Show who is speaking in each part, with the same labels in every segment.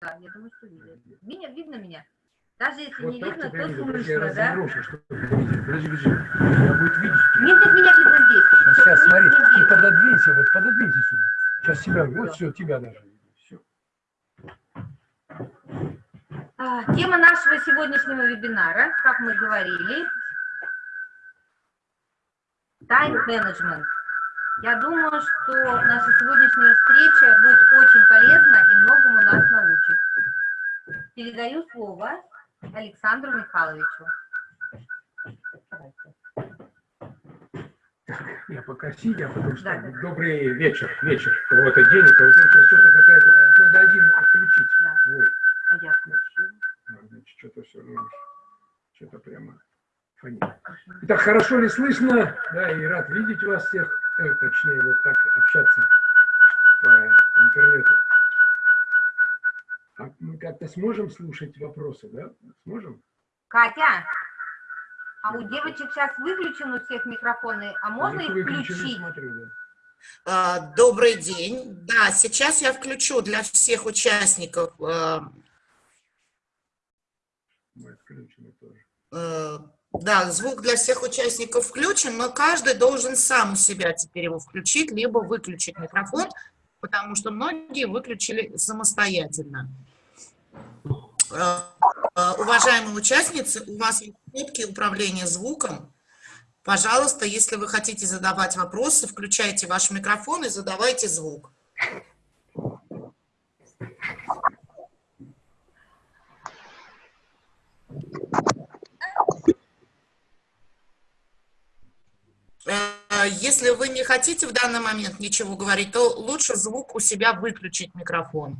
Speaker 1: Да, я думаю, что видно. Меня, видно меня? Даже если
Speaker 2: Вот
Speaker 1: не видно,
Speaker 2: тебя
Speaker 1: то
Speaker 2: видно.
Speaker 1: Слышно, да?
Speaker 2: разогрушу, чтобы. Подожди, подожди. Я будет видеть.
Speaker 1: Нет, нет, меня видно здесь.
Speaker 2: Сейчас, сейчас,
Speaker 1: Нет,
Speaker 2: смотри, ты пододвинься, вот пододвинься сюда. Сейчас себя, вот все, тебя даже. Все.
Speaker 1: А, Тема нашего сегодняшнего вебинара, как мы говорили, тайм-менеджмент. Я думаю, что наша сегодняшняя встреча будет очень полезна и многому нас научит. Передаю слово Александру Михайловичу.
Speaker 2: Я пока сидя, потому что
Speaker 1: Да, да.
Speaker 2: добрый вечер, вечер, кого-то день, кого-то что-то какая-то, надо один отключить.
Speaker 1: Да.
Speaker 2: Ой,
Speaker 1: А я включу.
Speaker 2: ну, значит, что-то все равно, что-то прямо фонит. Итак, хорошо ли слышно? Да, и рад видеть вас всех, точнее, вот так общаться по интернету. А мы как-то сможем слушать вопросы, да? Сможем?
Speaker 1: Катя, а у девочек сейчас выключены у всех микрофоны, а можно
Speaker 2: Их
Speaker 1: включить?
Speaker 2: смотрю, да.
Speaker 3: А, Добрый день. Да, сейчас я включу для всех участников э,
Speaker 2: Мы отключены тоже.
Speaker 3: Да, звук для всех участников включен, но каждый должен сам у себя теперь его включить, либо выключить микрофон, потому что многие выключили самостоятельно. Э, э, Уважаемые участницы, у вас есть кнопки управления звуком. Пожалуйста, если вы хотите задавать вопросы, включайте ваш микрофон и задавайте звук. Если вы не хотите в данный момент ничего говорить, то лучше звук у себя выключить микрофон.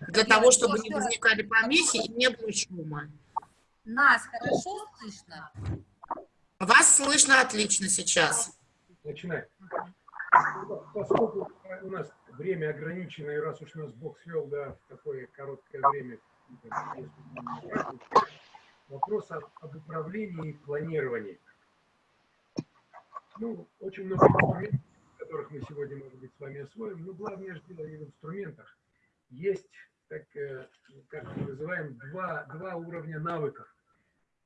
Speaker 3: Для того, чтобы не возникали помехи и не было шума.
Speaker 1: Нас хорошо слышно?
Speaker 3: Вас слышно отлично сейчас.
Speaker 2: Начинаем. Поскольку у нас время ограничено, и раз уж нас Бог свел да, в такое короткое время, вопрос об, об управлении и планировании. Ну, очень много инструментов, которых мы сегодня, может быть, с вами освоим, но главное же дело не в инструментах. Есть, так, э, как мы называем, два, два уровня навыков.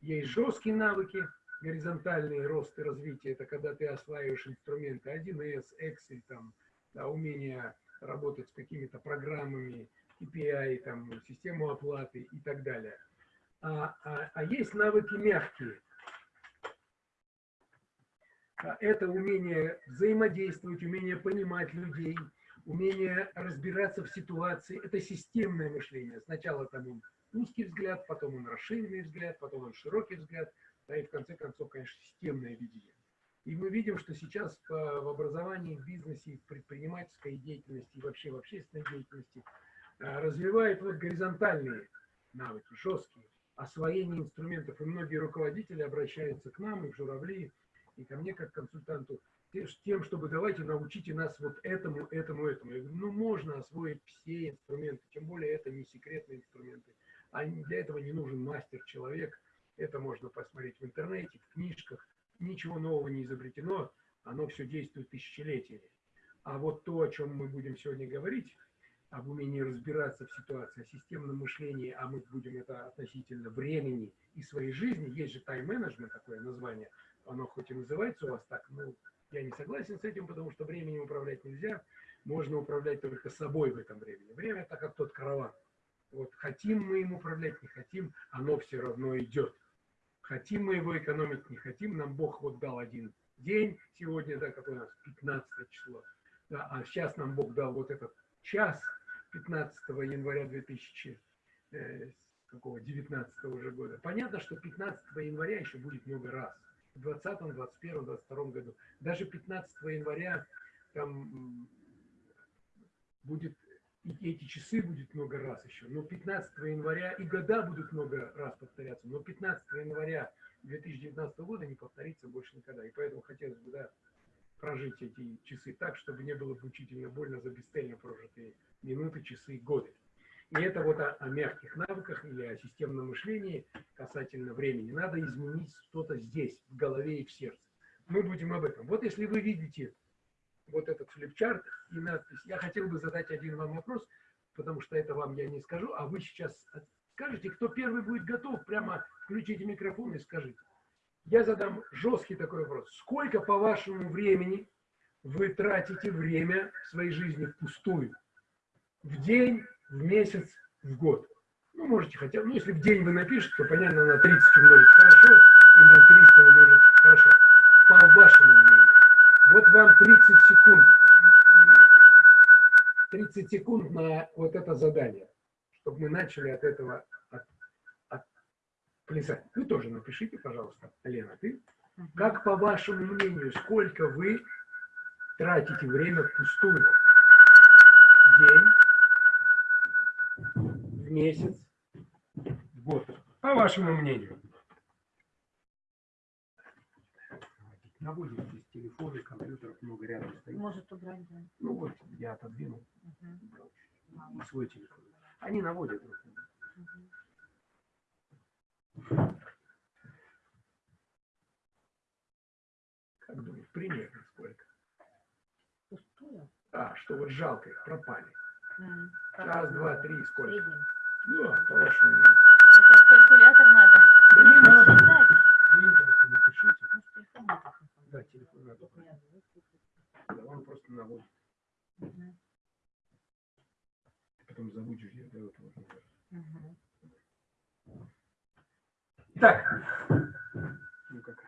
Speaker 2: Есть жесткие навыки, горизонтальный рост и развитие, это когда ты осваиваешь инструменты 1С, Excel, там, да, умение работать с какими-то программами, KPI, там, систему оплаты и так далее. А, а, а есть навыки мягкие. А Это умение взаимодействовать, умение понимать людей, умение разбираться в ситуации. Это системное мышление. Сначала там он узкий взгляд, потом он расширенный взгляд, потом он широкий взгляд, да и в конце концов, конечно, системное видение. И мы видим, что сейчас по- в образовании, в бизнесе, в предпринимательской деятельности и вообще в общественной деятельности а, развивают вот горизонтальные навыки, жесткие, освоение инструментов. И многие руководители обращаются к нам, и в журавли, и ко мне как консультанту, тем, чтобы давайте научите нас вот этому, этому, этому. Я говорю, ну можно освоить все инструменты, тем более это не секретные инструменты. А для этого не нужен мастер-человек. Это можно посмотреть в интернете, в книжках. Ничего нового не изобретено, оно все действует тысячелетиями. А вот то, о чем мы будем сегодня говорить, об умении разбираться в ситуации, о системном мышлении, а мы будем это относительно времени и своей жизни, есть же тайм-менеджмент, такое название, оно хоть и называется у вас так, но я не согласен с этим, потому что временем управлять нельзя, можно управлять только собой в этом времени. Время это как тот караван. Вот хотим мы им управлять, не хотим, оно все равно идет. Хотим мы его экономить, не хотим, нам Бог вот дал один день сегодня, да, какой у нас 15 число, да, а сейчас нам Бог дал вот этот час 15 января 2000, э, какого, 19 уже года. Понятно, что 15 января еще будет много раз. В 20, 21, 22 году. Даже 15 января там будет, и эти часы будет много раз еще. Но 15 января и года будут много раз повторяться. Но 15 января 2019 года не повторится больше никогда. И поэтому хотелось бы, да, прожить эти часы так, чтобы не было мучительно больно за бесцельно прожитые минуты, часы, годы. И это вот о, о мягких навыках или о системном мышлении касательно времени. Надо изменить что-то здесь, в голове и в сердце. Мы будем об этом. Вот если вы видите вот этот флипчарт и надпись, я хотел бы задать один вам вопрос, потому что это вам я не скажу, а вы сейчас скажете, кто первый будет готов, прямо включите микрофон и скажите. Я задам жесткий такой вопрос. Сколько, по вашему времени, вы тратите время в своей жизни впустую? В день, в месяц, в год? Ну, можете хотя бы, ну, если в день вы напишете, то, понятно, на 30 умножить хорошо, и на 300 умножить хорошо. По вашему мнению. Вот вам 30 секунд. 30 секунд на вот это задание, чтобы мы начали от этого от, от плясать. Вы тоже напишите, пожалуйста, Лена, ты. Как, по вашему мнению, сколько вы тратите время впустую? День, в месяц, в год. По вашему мнению. Наводим здесь телефоны, компьютеров много рядом стоит.
Speaker 1: Может убрать, да.
Speaker 2: Ну вот, я отодвинул и свой телефон. Они наводят.
Speaker 1: Мгм.
Speaker 2: Как думаешь, примерно сколько?
Speaker 1: Пустую?
Speaker 2: А, что вот жалко их, пропали. Раз, два, три, сколько?
Speaker 1: среднем.
Speaker 2: Да, по вашему мнению.
Speaker 4: Это калькулятор надо.
Speaker 2: Да не надо.
Speaker 4: Считать.
Speaker 2: День просто напишите.
Speaker 1: Может, телефон написано.
Speaker 2: Да, телефон надо. Да, он просто наводит. Ты потом забудешь, я до этого.
Speaker 1: Мгм.
Speaker 2: Итак, ну как,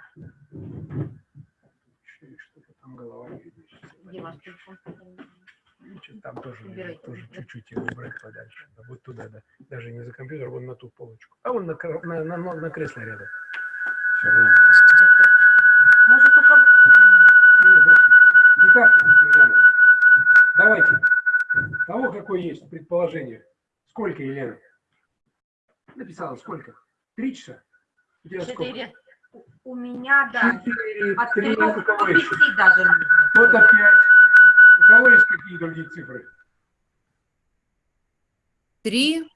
Speaker 2: что, что-то там голова не видишь.
Speaker 1: Где ваш телефон?
Speaker 2: Там тоже,
Speaker 1: Убирайте,
Speaker 2: тоже
Speaker 1: да?
Speaker 2: чуть-чуть его убрать подальше. Да, вот туда, да. Даже не за компьютер, вон на ту полочку. А вон на, на, на, на, на кресло рядом. Все равно.
Speaker 1: Может, у кого...
Speaker 2: Итак, друзья мои, давайте. Того, какое есть предположение. Сколько, Елена? Написала сколько? Три часа? У тебя сколько?
Speaker 4: Четыре.
Speaker 1: У- У меня, да,
Speaker 2: Четыре, три, у
Speaker 1: до
Speaker 2: кого еще?
Speaker 1: пяти даже нужно.
Speaker 2: Вот опять. У кого есть какие другие цифры?
Speaker 5: Три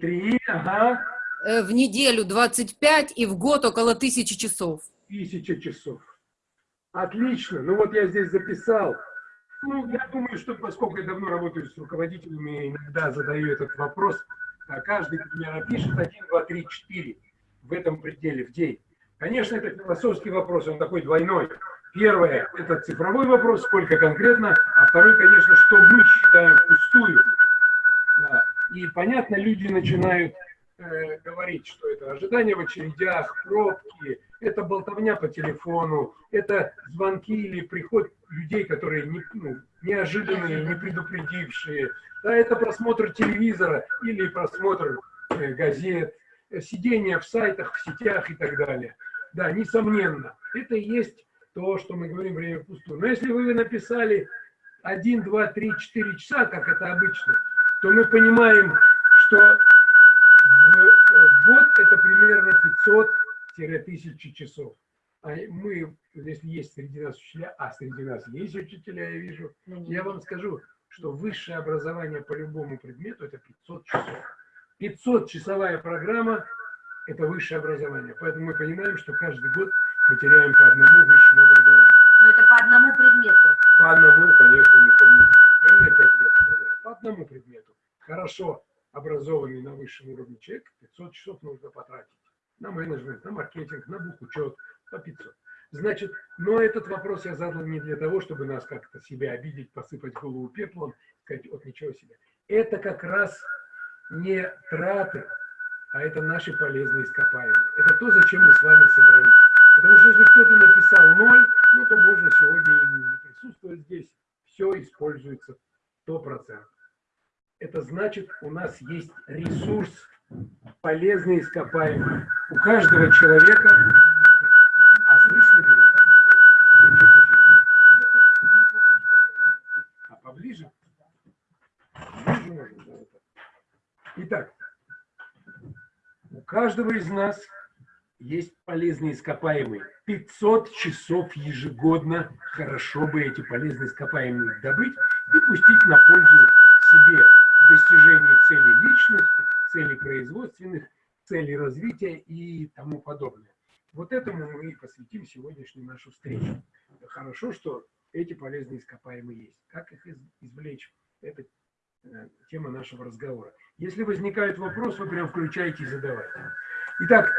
Speaker 2: Три, ага,
Speaker 5: э, в неделю 25 и в год около тысячи часов.
Speaker 2: тысяча часов. Отлично. Ну вот я здесь записал. Ну, я думаю, что поскольку я давно работаю с руководителями, иногда задаю этот вопрос, а каждый примерно пишет 1, 2, 3, 4 в этом пределе в день. Конечно, это философский вопрос, он такой двойной. Первое – это цифровой вопрос, сколько конкретно, а второй, конечно, что мы считаем впустую. Да. И, понятно, люди начинают э, говорить, что это ожидание в очередях, пробки, это болтовня по телефону, это звонки или приход людей, которые не, ну, неожиданные, не предупредившие, да, это просмотр телевизора или просмотр э, газет, э, сидение в сайтах, в сетях и так далее. Да, несомненно, это и есть то, что мы говорим время впустую. Но если вы написали 1, 2, 3, 4 часа, как это обычно, то мы понимаем, что в, э, в год это примерно 500-1000 часов. А мы, если есть среди нас учителя, а среди нас есть учителя, я вижу, я вам скажу, что высшее образование по любому предмету – это 500 часов. 500-часовая программа – это высшее образование. Поэтому мы понимаем, что каждый год мы теряем по одному высшему образованию.
Speaker 1: Но это по одному предмету.
Speaker 2: По одному, конечно, не помню. Вы мне пять лет сказали. По одному предмету. Хорошо образованный на высшем уровне человек 500 часов нужно потратить. На менеджмент, на маркетинг, на бухучет, по 500. Значит, но этот вопрос я задал не для того, чтобы нас как-то себя обидеть, посыпать голову пеплом, сказать, вот ничего себе. Это как раз не траты, а это наши полезные ископаемые. Это то, зачем мы с вами собрались. Потому что если кто-то написал ноль, ну то можно сегодня и не присутствовать здесь. Все используется 100%. Это значит, у нас есть ресурс полезные ископаемые. У каждого человека... А слышно ли? А поближе? Итак, у каждого из нас есть полезные ископаемые. 500 часов ежегодно хорошо бы эти полезные ископаемые добыть и пустить на пользу себе в достижении целей личных, целей производственных, целей развития и тому подобное. Вот этому мы и посвятим сегодняшнюю нашу встречу. Хорошо, что эти полезные ископаемые есть. Как их из- извлечь? Это э, тема нашего разговора. Если возникают вопросы, вы прям включайте и задавайте. Итак,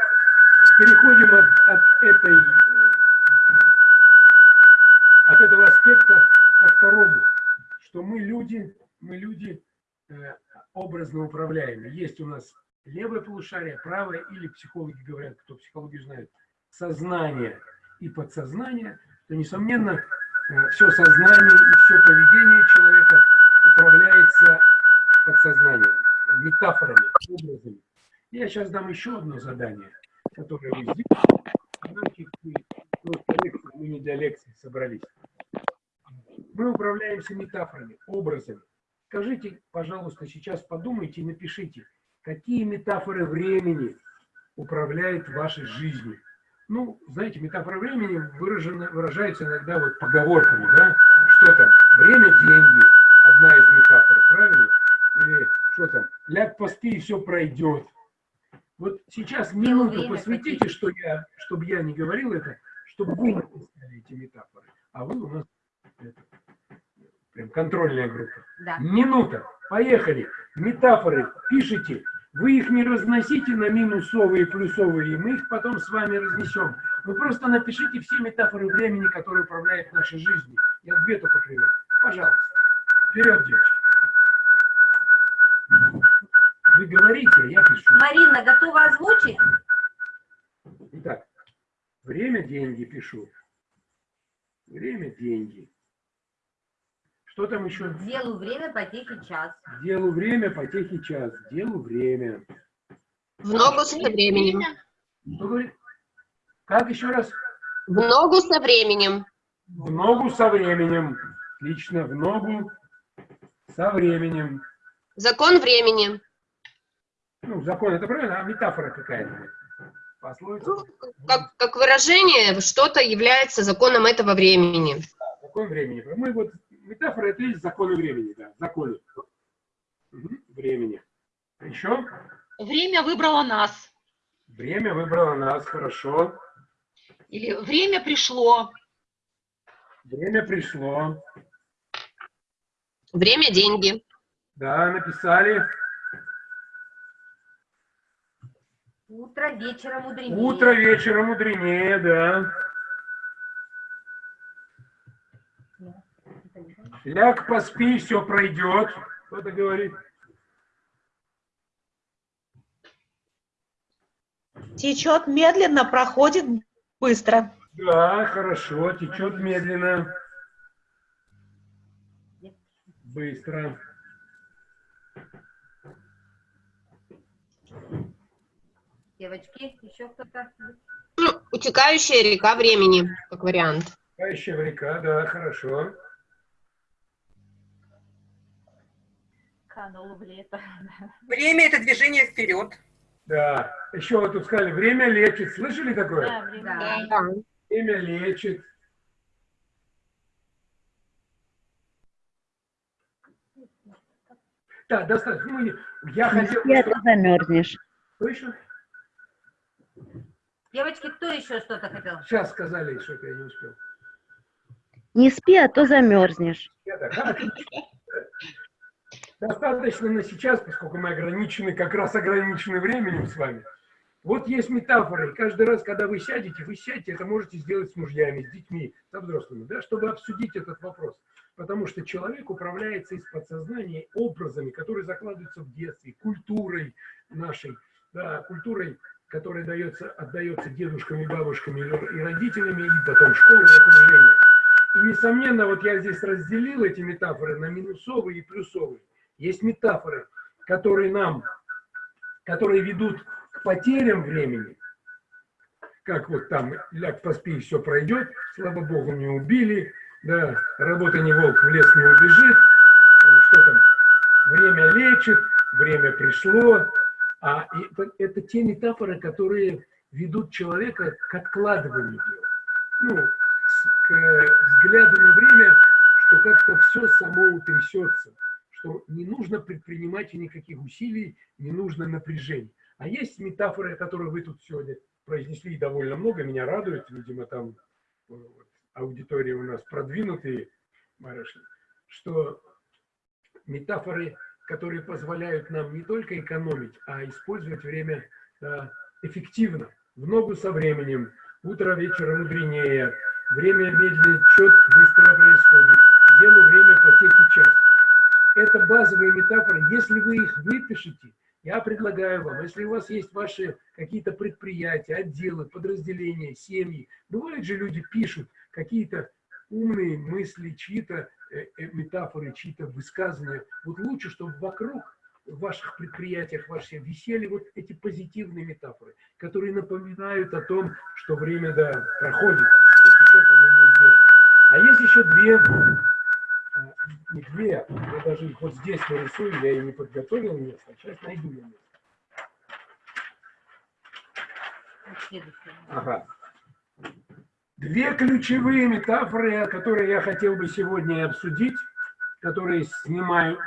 Speaker 2: переходим от, от этой, э, от этого аспекта ко второму, что мы люди, мы люди э, образно управляемые. Есть у нас левое полушарие, правое, или психологи говорят, кто психологию знает, сознание и подсознание, то, несомненно, все сознание и все поведение человека управляется подсознанием, метафорами, образами. Я сейчас дам еще одно задание, сделаете. Знаете, вы просто лекции, мы не для лекции собрались. Мы управляемся метафорами, образами. Скажите, пожалуйста, сейчас подумайте и напишите, какие метафоры времени управляют вашей жизнью. Ну, знаете, метафора времени выражена, выражается иногда вот поговорками, да? Что там? Время – деньги. Одна из метафор, правильно? Или что там? Ляг поспи, и все пройдет. Вот сейчас минуту посвятите, что я, чтобы я не говорил это, чтобы вы написали эти метафоры. А вы у нас это, прям контрольная группа.
Speaker 1: Да.
Speaker 2: Минута. Поехали. Метафоры пишите. Вы их не разносите на минусовые и плюсовые, мы их потом с вами разнесем. Вы просто напишите все метафоры времени, которые управляют нашей жизнью. Я две только приведу. Пожалуйста. Вперед, девочки. Вы говорите, а я пишу.
Speaker 1: Марина, готова озвучить?
Speaker 2: Итак, время, деньги пишу. Время, деньги. Что там еще?
Speaker 1: Делу время, потехи час.
Speaker 2: Делу время, потехи час. Делу время.
Speaker 6: В ногу со временем.
Speaker 2: Как еще раз?
Speaker 6: В ногу со временем.
Speaker 2: В ногу со временем. Отлично, в ногу со временем.
Speaker 6: Закон времени.
Speaker 2: Ну, закон это правильно, а метафора какая-то. Пословица.
Speaker 6: Ну, как, как выражение, что-то является законом этого времени.
Speaker 2: Закон времени. Мы вот, метафора это есть законы времени, да, законы. Мгм, Времени. Еще?
Speaker 4: Время выбрало нас.
Speaker 2: Время выбрало нас, хорошо.
Speaker 4: Или время пришло.
Speaker 2: Время пришло.
Speaker 6: Время – деньги.
Speaker 2: Да, написали.
Speaker 1: Утро вечера мудренее.
Speaker 2: Утро вечером мудренее, да. Ляг, поспи, все пройдет. Кто-то говорит.
Speaker 7: Течет медленно, проходит быстро.
Speaker 2: Да, хорошо, течет медленно. Быстро.
Speaker 1: Девочки, еще кто-то?
Speaker 6: Ну, Утекающая река времени, как вариант.
Speaker 2: Кающая река, да, хорошо.
Speaker 4: Канул в лето.
Speaker 8: Время – это движение вперед.
Speaker 2: Да. Еще вот тут сказали, время лечит. Слышали такое?
Speaker 4: Да, время.
Speaker 1: Да.
Speaker 2: Время лечит. Да, достаточно. Ну, я хотел...
Speaker 9: Я замерзнешь.
Speaker 2: Еще?
Speaker 1: Девочки, кто еще что-то хотел?
Speaker 2: Сейчас сказали, что-то я не успел.
Speaker 9: Не спи, а то замерзнешь.
Speaker 2: Достаточно на сейчас, поскольку мы ограничены, как раз ограничены временем с вами. Вот есть метафоры. И каждый раз, когда вы сядете, вы сядете, это можете сделать с мужьями, с детьми, со взрослыми, да, чтобы обсудить этот вопрос. Потому что человек управляется из подсознания образами, которые закладываются в детстве, культурой нашей, да, культурой, которая дается, отдается дедушками, бабушками и родителями, и потом школой, и окружением. И, несомненно, вот я здесь разделил эти метафоры на минусовые и плюсовые. Есть метафоры, которые нам, которые ведут к потерям времени, как вот там ляг поспи, все пройдет, слава богу, не убили, да, работа не волк, в лес не убежит, что там, время лечит, время пришло, а это, это те метафоры, которые ведут человека к откладыванию дел, ну, к э, взгляду на время, что как-то все само утрясется, что не нужно предпринимать никаких усилий, не нужно напряжения. А есть метафоры, которые вы тут сегодня произнесли довольно много, меня радует, видимо, там э, аудитория у нас продвинутые барышни, что метафоры которые позволяют нам не только экономить, а использовать время э, эффективно, в ногу со временем, утро вечера мудренее, время медленный счет быстро происходит, делу время потеки час. Это базовые метафоры. Если вы их выпишете, я предлагаю вам, если у вас есть ваши какие-то предприятия, отделы, подразделения, семьи, бывают же люди пишут какие-то умные мысли, чьи-то э, э, метафоры, чьи-то высказывания. Вот лучше, чтобы вокруг в ваших предприятиях, ваших висели вот эти позитивные метафоры, которые напоминают о том, что время да, проходит, течет, оно неизбежно. А есть еще две, а, не две, я даже их вот здесь нарисую, я и не подготовил место, а сейчас найду место. Ага. Две ключевые метафоры, которые я хотел бы сегодня обсудить, которые снимают,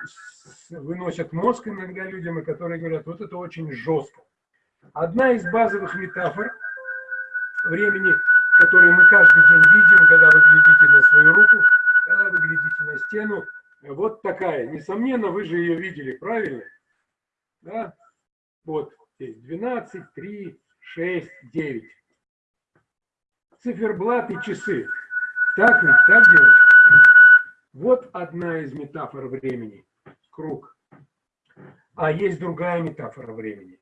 Speaker 2: выносят мозг иногда людям, и которые говорят, вот это очень жестко. Одна из базовых метафор времени, которые мы каждый день видим, когда вы глядите на свою руку, когда вы глядите на стену, вот такая. Несомненно, вы же ее видели, правильно? Да? Вот здесь 12, 3, 6, 9 циферблат и часы. Так ведь, так, девочки? Вот одна из метафор времени. Круг. А есть другая метафора времени.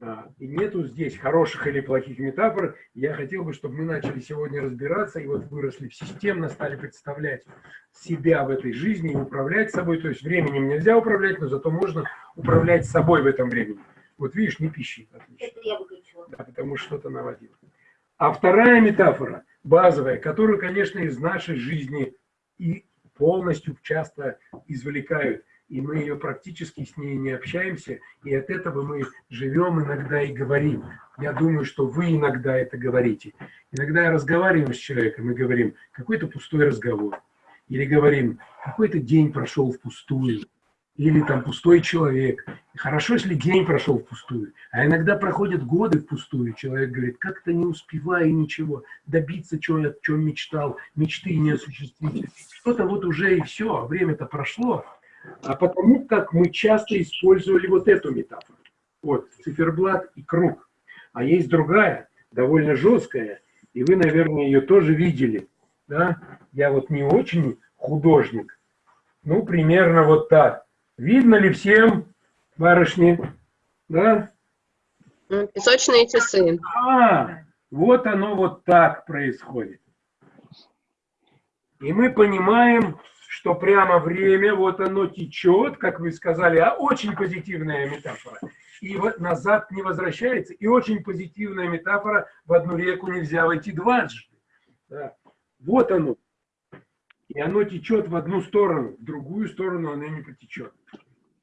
Speaker 2: А, И нету здесь хороших или плохих метафор. Я хотел бы, чтобы мы начали сегодня разбираться и вот выросли в системно, стали представлять себя в этой жизни и управлять собой. То есть временем нельзя управлять, но зато можно управлять собой в этом времени. Вот видишь, не пищи. Отлично.
Speaker 1: Это я выключила.
Speaker 2: Да, потому что что-то наводил. А вторая метафора, базовая, которую, конечно, из нашей жизни и полностью часто извлекают, и мы ее практически с ней не общаемся, и от этого мы живем иногда и говорим. Я думаю, что вы иногда это говорите. Иногда я разговариваю с человеком и говорим, какой-то пустой разговор. Или говорим, какой-то день прошел впустую. Или там пустой человек. Хорошо, если день прошел впустую. А иногда проходят годы впустую. Человек говорит, как-то не успеваю ничего, добиться, чего о чем мечтал, мечты не осуществить. Что-то вот уже и все, а время-то прошло. А потому как мы часто использовали вот эту метафору. Вот, циферблат и круг. А есть другая, довольно жесткая, и вы, наверное, ее тоже видели. Да? Я вот не очень художник. Ну, примерно вот так. Видно ли всем, барышни? Да?
Speaker 6: М, Песочные часы.
Speaker 2: А, вот оно вот так происходит. И мы понимаем, что прямо время, вот оно течет, как вы сказали, а очень позитивная метафора. И вот назад не возвращается. И очень позитивная метафора, в одну реку нельзя войти дважды. Да. Вот оно. И оно течет в одну сторону, в другую сторону оно не потечет.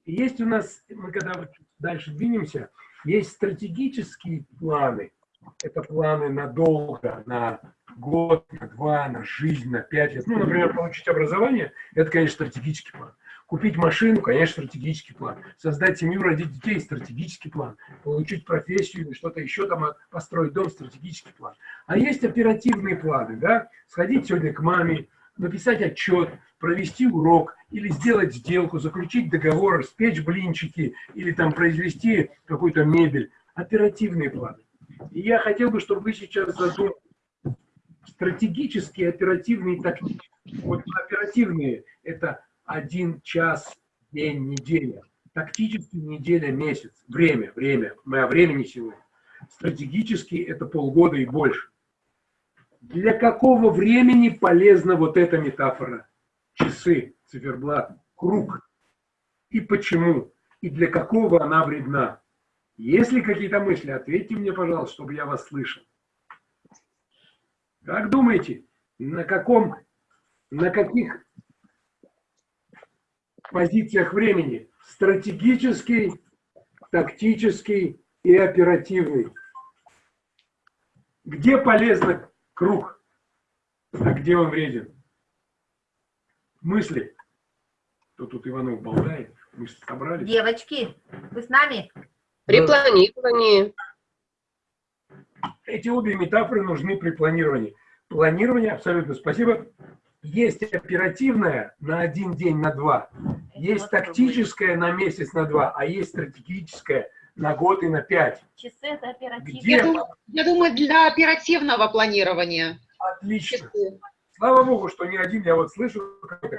Speaker 2: И есть у нас, мы когда дальше двинемся, есть стратегические планы. Это планы надолго, на год, на два, на жизнь, на пять лет. Ну, например, получить образование – это, конечно, стратегический план. Купить машину – конечно, стратегический план. Создать семью, родить детей – стратегический план. Получить профессию или что-то еще там, а, построить дом – стратегический план. А есть оперативные планы, да? Сходить сегодня к маме, написать отчет, провести урок или сделать сделку, заключить договор, спечь блинчики или там произвести какую-то мебель. Оперативные планы. И я хотел бы, чтобы вы сейчас задумались стратегические, оперативные, тактические. Вот оперативные – это один час, день, неделя. Тактические – неделя, месяц. Время, время. Мы о времени сегодня. Стратегические – это полгода и больше. Для какого времени полезна вот эта метафора? Часы, циферблат, круг. И почему? И для какого она вредна? Есть ли какие-то мысли? Ответьте мне, пожалуйста, чтобы я вас слышал. Как думаете, на каком, на каких позициях времени? Стратегический, тактический и оперативный. Где полезно круг, а где он вреден? Мысли. Кто тут Иванов болтает? Мы собрались.
Speaker 1: Девочки, вы с нами?
Speaker 6: При планировании.
Speaker 2: Эти обе метафоры нужны при планировании. Планирование, абсолютно спасибо, Есть оперативная на один день, на два. Есть тактическая на месяц, на два. А есть стратегическая на год и на пять.
Speaker 1: Часы это оперативно.
Speaker 2: Где?
Speaker 4: Я думаю, я думаю, для оперативного планирования.
Speaker 2: Отлично.
Speaker 4: Часы.
Speaker 2: Слава Богу, что не один я вот слышу,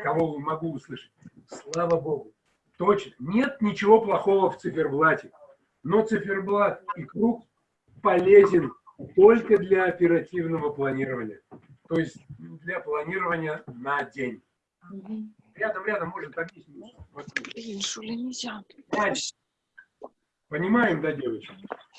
Speaker 2: кого могу услышать. Слава Богу. Точно. Нет ничего плохого в циферблате. Но циферблат и круг полезен только для оперативного планирования. То есть для планирования на день. Рядом, рядом, может, объяснить. Вот. Значит, Понимаем, да, девочки?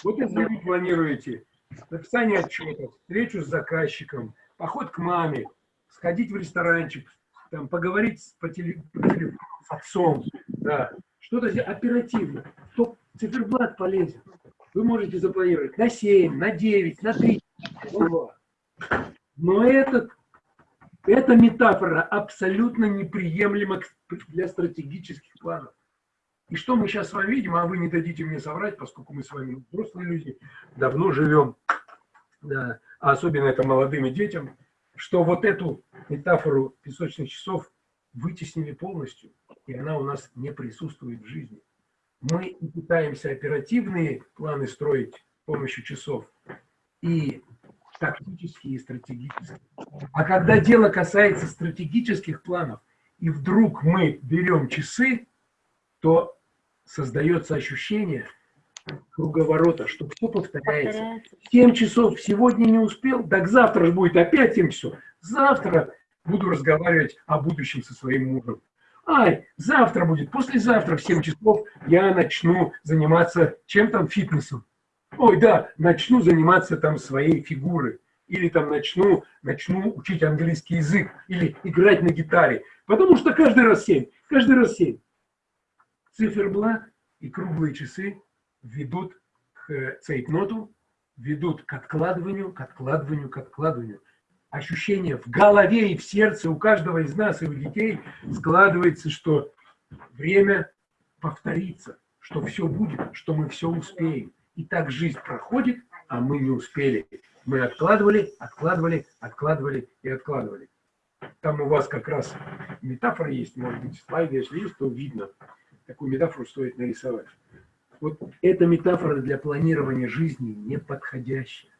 Speaker 2: Вот если вы планируете написание отчетов, встречу с заказчиком, поход к маме, сходить в ресторанчик, там, поговорить по, по телефону с отцом, да, что-то оперативно, то циферблат полезен. Вы можете запланировать на 7, на 9, на 3, на 2. Но этот, эта метафора абсолютно неприемлема для стратегических планов. И что мы сейчас с вами видим, а вы не дадите мне соврать, поскольку мы с вами взрослые люди, давно живем, да, а особенно это молодым и детям, что вот эту метафору песочных часов вытеснили полностью, и она у нас не присутствует в жизни. Мы пытаемся оперативные планы строить с помощью часов, и тактические, и стратегические. А когда дело касается стратегических планов, и вдруг мы берем часы, то создается ощущение круговорота, что все повторяется.
Speaker 1: Повторяется.
Speaker 2: 7 часов сегодня не успел, так завтра же будет опять 7 часов. Завтра буду разговаривать о будущем со своим мужем. Ай, завтра будет, послезавтра в 7 часов я начну заниматься чем там фитнесом. Ой, да, начну заниматься там своей фигурой. Или там начну, начну учить английский язык. Или играть на гитаре. Потому что каждый раз 7, каждый раз 7. Циферблат и круглые часы ведут к цейтноту, ведут к откладыванию, к откладыванию, к откладыванию. Ощущение в голове и в сердце у каждого из нас и у детей складывается, что время повторится, что все будет, что мы все успеем. И так жизнь проходит, а мы не успели. Мы откладывали, откладывали, откладывали и откладывали. Там у вас как раз метафора есть, может быть, слайды, если есть, то видно. Такую метафору стоит нарисовать. Вот эта метафора для планирования жизни неподходящая.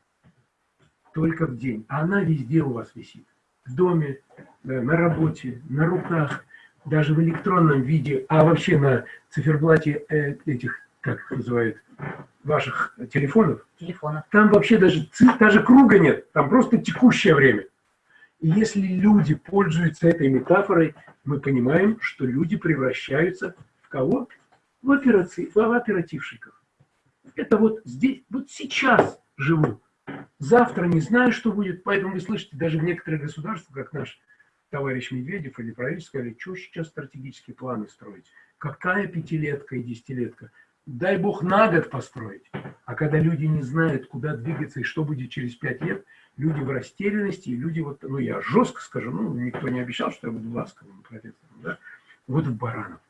Speaker 2: Только в день. А она везде у вас висит. В доме, да, на работе, на руках, даже в электронном виде, а вообще на циферблате э, этих, как их называют, ваших телефонов,
Speaker 1: Телефона.
Speaker 2: там вообще даже, даже круга нет, там просто текущее время. И если люди пользуются этой метафорой, мы понимаем, что люди превращаются кого? В, операци... в оперативщиков. Это вот здесь, вот сейчас живу. Завтра не знаю, что будет. Поэтому вы слышите, даже в некоторых государствах, как наш товарищ Медведев или правительство, сказали, что сейчас стратегические планы строить. Какая пятилетка и десятилетка? Дай бог на год построить. А когда люди не знают, куда двигаться и что будет через пять лет, люди в растерянности, и люди вот, ну я жестко скажу, ну никто не обещал, что я буду ласковым профессором, да, вот в баранов.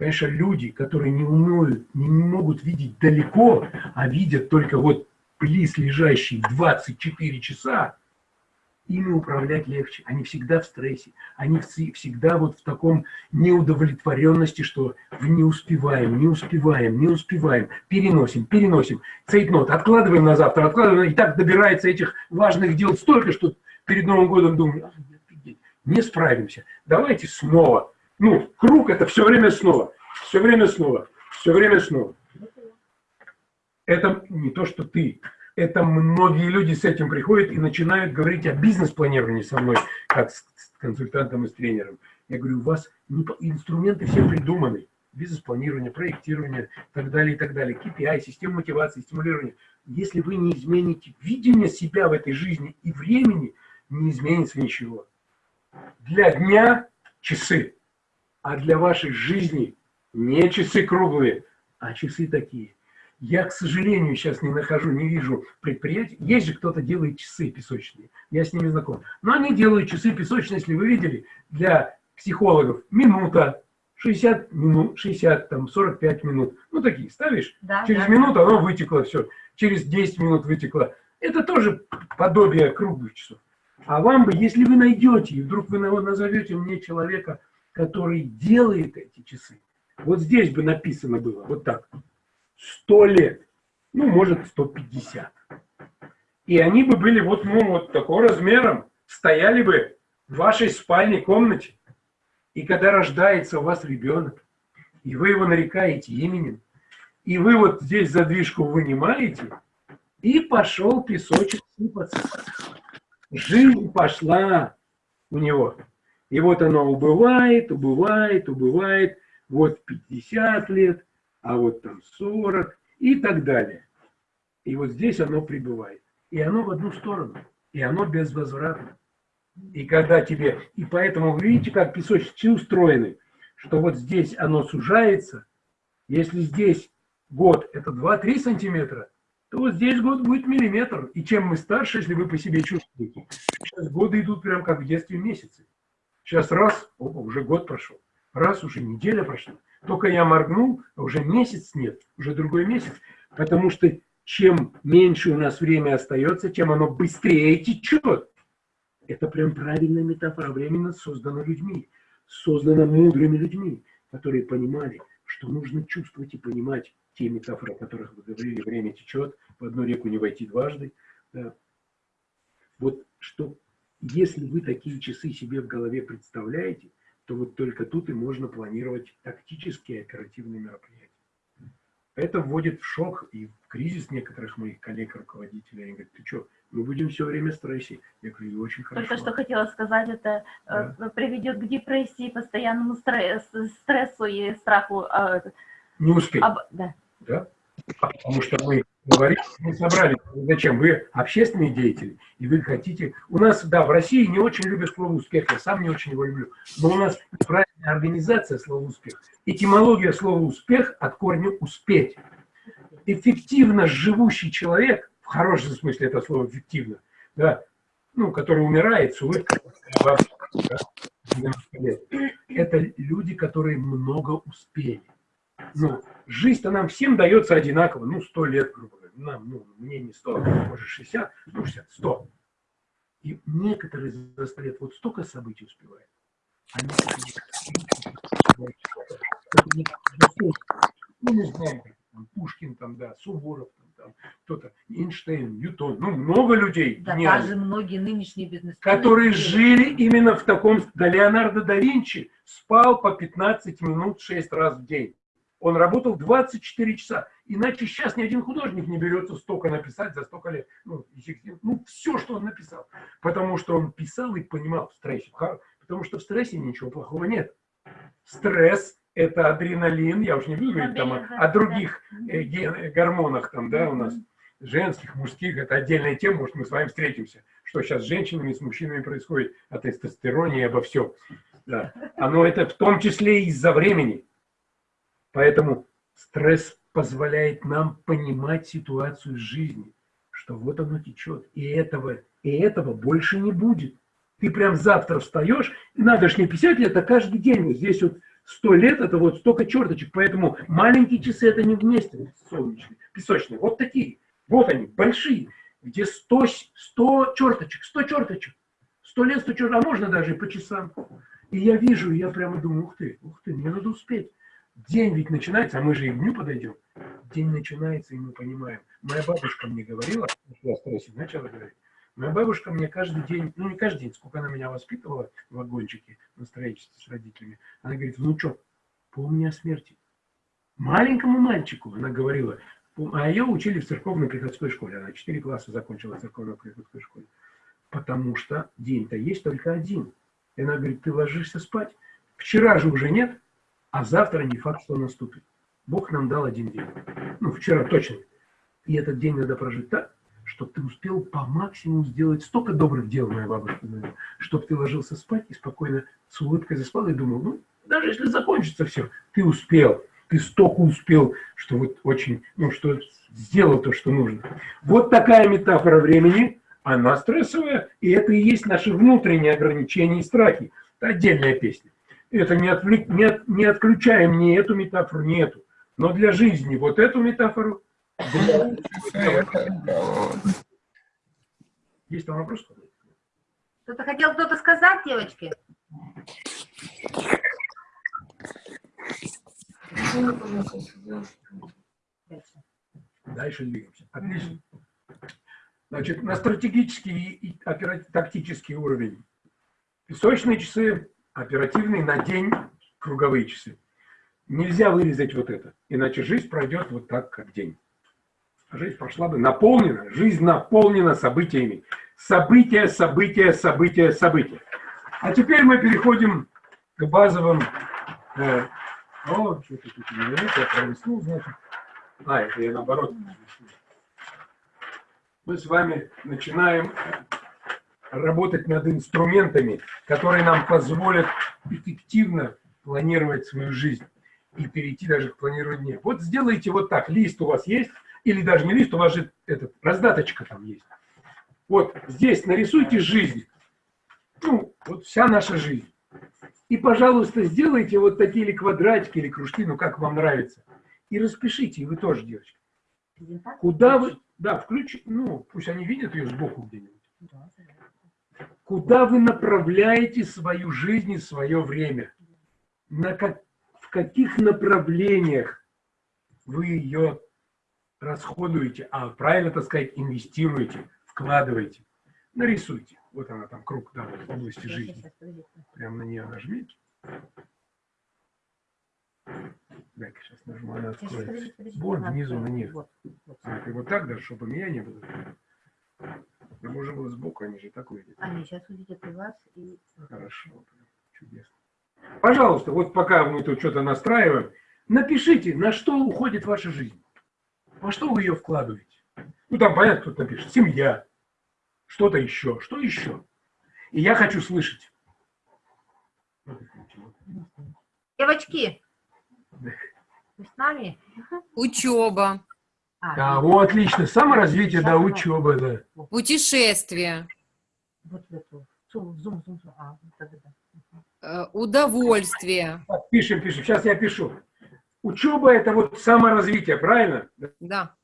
Speaker 2: Конечно, люди, которые не умеют, не могут видеть далеко, а видят только вот близ лежащие 24 часа, ими управлять легче. Они всегда в стрессе, они всегда вот в таком неудовлетворенности, что не успеваем, не успеваем, не успеваем, переносим, переносим. Цейтнот, откладываем на завтра, откладываем, и так добирается этих важных дел столько, что перед Новым годом думаю, «А, офигеть, не справимся, давайте снова. Ну, круг это все время снова, все время снова, все время снова. Это не то, что ты. Это многие люди с этим приходят и начинают говорить о бизнес-планировании со мной, как с консультантом и с тренером. Я говорю, у вас инструменты все придуманы. Бизнес-планирование, проектирование, и так далее, и так далее. KPI, система мотивации, стимулирования. Если вы не измените видение себя в этой жизни и времени, не изменится ничего. Для дня часы, а для вашей жизни не часы круглые, а часы такие. Я, к сожалению, сейчас не нахожу, не вижу предприятий. Есть же кто-то делает часы песочные. Я с ними знаком. Но они делают часы песочные, если вы видели, для психологов минута, 60 минут, 60, там, 45 минут. Ну, такие ставишь,
Speaker 1: Да,
Speaker 2: через
Speaker 1: да.
Speaker 2: минуту оно вытекло, все. Через 10 минут вытекло. Это тоже подобие круглых часов. А вам бы, если вы найдете, и вдруг вы на- назовете мне человека, который делает эти часы, вот здесь бы написано было, вот так, 100 лет, ну, может, 150. И они бы были вот, ну, вот такого размером, стояли бы в вашей спальной комнате. И когда рождается у вас ребенок, и вы его нарекаете именем, и вы вот здесь задвижку вынимаете, и пошел песочек сыпаться. Жизнь пошла у него. И вот оно убывает, убывает, убывает. Вот 50 лет, а вот там 40 и так далее. И вот здесь оно прибывает. И оно в одну сторону. И оно безвозвратно. И когда тебе... И поэтому вы видите, как песочницы устроены, что вот здесь оно сужается. Если здесь год это 2-3 сантиметра, то вот здесь год будет миллиметр. И чем мы старше, если вы по себе чувствуете, сейчас годы идут прям как в детстве месяцы. Сейчас раз, опа, уже год прошел. Раз, уже неделя прошла. Только я моргнул, а уже месяц нет, уже другой месяц. Потому что чем меньше у нас время остается, тем оно быстрее течет. Это прям правильная метафора. Временно создана людьми, создана мудрыми людьми, которые понимали, что нужно чувствовать и понимать те метафоры, о которых вы говорили, время течет, в одну реку не войти дважды. Да. Вот что, если вы такие часы себе в голове представляете, то вот только тут и можно планировать тактические оперативные мероприятия. Это вводит в шок и в кризис некоторых моих коллег-руководителей. Они говорят, ты что, мы будем все время в стрессе. Я говорю, очень хорошо.
Speaker 10: Только что хотела сказать, это э, приведет к депрессии, постоянному стресс, стрессу и страху. э,
Speaker 2: Не успеть.
Speaker 10: об- да.
Speaker 2: Да? Потому что мы говорим, мы собрали, зачем? Вы общественные деятели, и вы хотите... У нас, да, в России не очень любят слово «успех», я сам не очень его люблю, но у нас правильная организация слова «успех». Этимология слова «успех» от корня «успеть». Эффективно живущий человек, в хорошем смысле это слово «эффективно», да, ну, который умирает с улыбкой, да, 90 лет, это люди, которые много успели. Ну, жизнь-то нам всем дается одинаково, ну, 100 лет, грубо. Нам, ну, мне не 100, может 60, ну, 60, 100. И некоторые за 100 лет вот столько событий успевают. А некоторые ну, не знаю, как там, Пушкин там, да, Суворов, там, там, кто-то, Эйнштейн, Ньютон, ну, много людей.
Speaker 1: Да,
Speaker 2: гениальных
Speaker 1: даже многие нынешние бизнесмены.
Speaker 2: которые жили именно в таком... Да Леонардо да Винчи спал по 15 минут 6 раз в день. Он работал 24 часа. Иначе сейчас ни один художник не берется столько написать за столько лет. Ну, ну все, что он написал. Потому что он писал и понимал в стрессе. Потому что в стрессе ничего плохого нет. Стресс – это адреналин. Я уж не буду говорить там о, о других э, ген- гормонах там, да, у нас женских, мужских, это отдельная тема, может, мы с вами встретимся, что сейчас с женщинами, с мужчинами происходит, о тестостероне и обо всем. Да. Оно это в том числе из-за времени. Поэтому стресс позволяет нам понимать ситуацию жизни, что вот оно течет, и этого, и этого больше не будет. Ты прям завтра встаешь, и надо же не 50 лет, а каждый день. Вот здесь вот 100 лет, это вот столько черточек. Поэтому маленькие часы это не вместе солнечные, песочные. Вот такие. Вот они, большие, где 100, 100 черточек, 100 черточек. 100 лет, 100 черточек, а можно даже и по часам. И я вижу, и я прямо думаю, ух ты, ух ты, мне надо успеть. День ведь начинается, а мы же и к дню подойдем. День начинается, и мы понимаем. Моя бабушка мне говорила, я стрессе начала говорить, моя бабушка мне каждый день, ну не каждый день, сколько она меня воспитывала в вагончике на строительстве с родителями, она говорит, внучок, помни о смерти. Маленькому мальчику, она говорила, а ее учили в церковно-приходской школе, она 4 класса закончила в церковно-приходской школе, потому что день-то есть только один. И она говорит, ты ложишься спать, вчера же уже нет, а завтра не факт, что наступит. Бог нам дал один день. Ну, вчера точно. И этот день надо прожить так, чтобы ты успел по максимуму сделать столько добрых дел, моя бабушка чтобы ты ложился спать и спокойно с улыбкой заспал и думал, ну, даже если закончится все, ты успел, ты столько успел, что вот очень, ну, что сделал то, что нужно. Вот такая метафора времени, она стрессовая, и это и есть наши внутренние ограничения и страхи. Это отдельная песня. Это не, отвлек- не, не отключаем ни эту метафору, ни эту. Но для жизни вот эту метафору. для- Есть там вопрос?
Speaker 1: Что-то хотел кто-то сказать, девочки?
Speaker 2: Дальше двигаемся. Отлично. Значит, на стратегический и тактический уровень. Песочные часы, оперативный на день, круговые часы. Нельзя вырезать вот это, иначе жизнь пройдет вот так, как день. Жизнь прошла бы наполнена, жизнь наполнена событиями. События, события, события, события. А теперь мы переходим к базовым... э, о, что тут у меня есть, я пролистнул, значит. А, это я наоборот. Мы с вами начинаем работать над инструментами, которые нам позволят эффективно планировать свою жизнь и перейти даже к планированию. Вот сделайте вот так. Лист у вас есть, или даже не лист, у вас же этот, раздаточка там есть. Вот здесь нарисуйте жизнь. Ну, вот вся наша жизнь. И, пожалуйста, сделайте вот такие или квадратики, или кружки, ну, как вам нравится. И распишите, и вы тоже, девочки. Куда вы... Да, включи... Ну, пусть они видят ее сбоку где-нибудь. Куда вы направляете свою жизнь и свое время? На как... В каких направлениях вы ее расходуете, а правильно, так сказать, инвестируете, вкладываете? Нарисуйте. Вот она там, круг да, в области жизни. Прямо на нее нажмите. Дай-ка сейчас нажму, она откроется. Вот внизу на них. Смотри, вот так даже, чтобы меня не было. Да можно было сбоку, они же так увидят.
Speaker 1: Они сейчас увидят и вас, и...
Speaker 2: Хорошо, прям чудесно. Пожалуйста, вот пока мы тут что-то настраиваем, напишите, на что уходит ваша жизнь. Во что вы ее вкладываете? Ну, там, понятно, кто-то напишет. Семья, что-то еще, что еще. И я хочу слышать.
Speaker 1: Девочки, вы с нами?
Speaker 5: Учеба,
Speaker 1: А,
Speaker 2: Да, о, отлично. Саморазвитие, да, учеба, да.
Speaker 5: путешествия,
Speaker 1: Вот в эту. Зум, зум, зум, зум. А, вот это да.
Speaker 5: удовольствие.
Speaker 2: Пишем, пишем. Сейчас я пишу. Учеба – это вот саморазвитие, правильно?
Speaker 5: Да.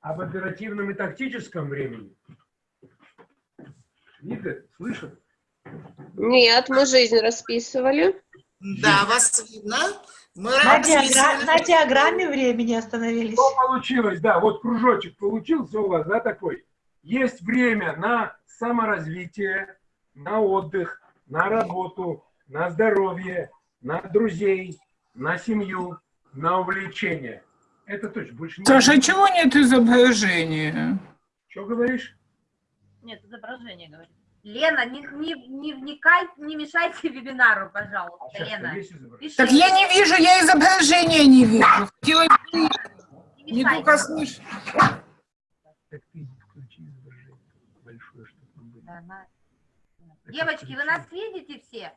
Speaker 2: Об оперативном и тактическом времени. Видят, слышат?
Speaker 6: Нет, мы жизнь расписывали.
Speaker 3: Да, вас видно. Мы
Speaker 7: На, диагра- на диаграмме времени остановились.
Speaker 2: Что получилось? Да, вот кружочек получился у вас, да, такой. Есть время на саморазвитие, на отдых, на работу, на здоровье, на друзей, на семью, на увлечение. Это точно, больше не...
Speaker 11: Саша, а чего нет изображения?
Speaker 2: Что говоришь?
Speaker 10: Нет, изображение говорит.
Speaker 1: Лена, не, не, не вникай, не мешайте вебинару, пожалуйста,
Speaker 2: А Сейчас
Speaker 1: Лена. Пиши,
Speaker 11: Так я не вижу, я изображения не вижу. Хотела
Speaker 1: не
Speaker 11: не только слышать.
Speaker 2: Так ты включи изображение большое, чтобы там было.
Speaker 1: Да, на- Девочки, вы нас видите все?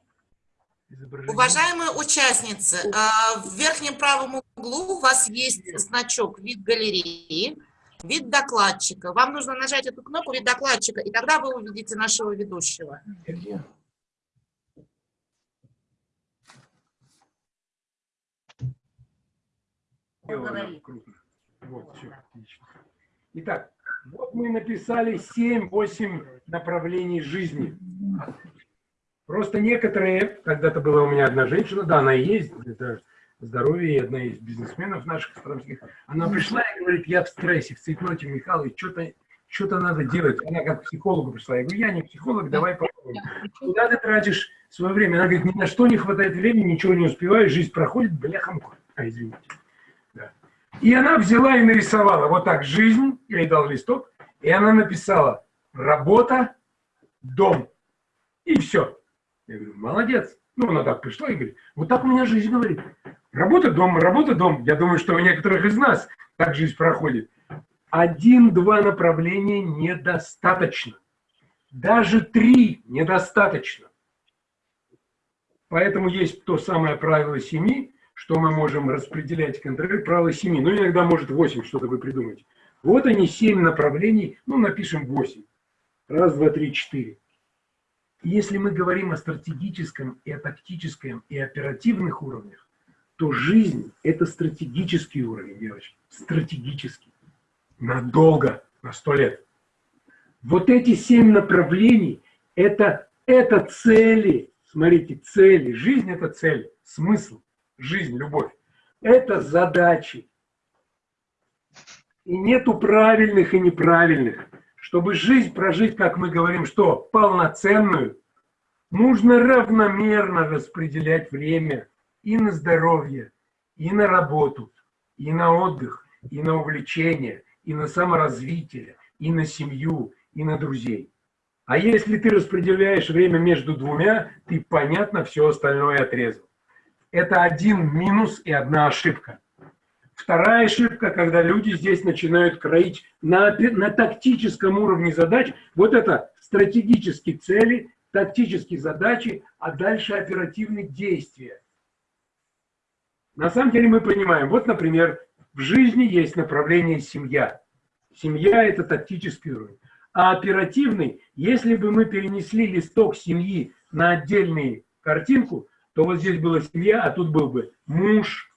Speaker 3: Уважаемые участницы, а, в верхнем правом углу у вас есть значок «Вид галереи», «Вид докладчика». Вам нужно нажать эту кнопку «Вид докладчика», и тогда вы увидите нашего ведущего.
Speaker 2: Вот, все, отлично. Итак, вот мы написали 7-8 направлений жизни. Просто некоторые, когда-то была у меня одна женщина, да, она и есть, это здоровье, и одна из бизнесменов наших стромских, она пришла и говорит, я в стрессе, в цветноте, Михайлович, что-то что-то надо делать. Она как к психологу пришла. Я говорю, я не психолог, давай попробуем. Куда ты тратишь свое время? Она говорит, ни на что не хватает времени, ничего не успеваю, жизнь проходит, бляхам. А, извините. И она взяла и нарисовала вот так жизнь, я ей дал листок, и она написала работа, дом. И все. Я говорю, молодец. Ну, она так пришла и говорит, вот так у меня жизнь говорит. Работа, дом, работа, дом. Я думаю, что у некоторых из нас так жизнь проходит. Один-два направления недостаточно. Даже три недостаточно. Поэтому есть то самое правило семи, что мы можем распределять, контролировать правило семи. Ну, иногда может восемь что-то вы придумаете. Вот они, семь направлений, ну, напишем восемь. Раз, два, три, четыре. Если мы говорим о стратегическом и о тактическом и оперативных уровнях, то жизнь – это стратегический уровень, девочки. Стратегический. Надолго, на сто лет. Вот эти семь направлений – это, это цели. Смотрите, цели. Жизнь – это цель, смысл. Жизнь, любовь. Это задачи. И нету правильных и неправильных. Чтобы жизнь прожить, как мы говорим, что полноценную, нужно равномерно распределять время и на здоровье, и на работу, и на отдых, и на увлечение, и на саморазвитие, и на семью, и на друзей. А если ты распределяешь время между двумя, ты, понятно, все остальное отрезал. Это один минус и одна ошибка. Вторая ошибка, когда люди здесь начинают кроить на, на тактическом уровне задач, вот это стратегические цели, тактические задачи, а дальше оперативные действия. На самом деле мы понимаем, вот, например, в жизни есть направление семья. Семья – это тактический уровень. А оперативный, если бы мы перенесли листок семьи на отдельную картинку, то вот здесь была семья, а тут был бы муж,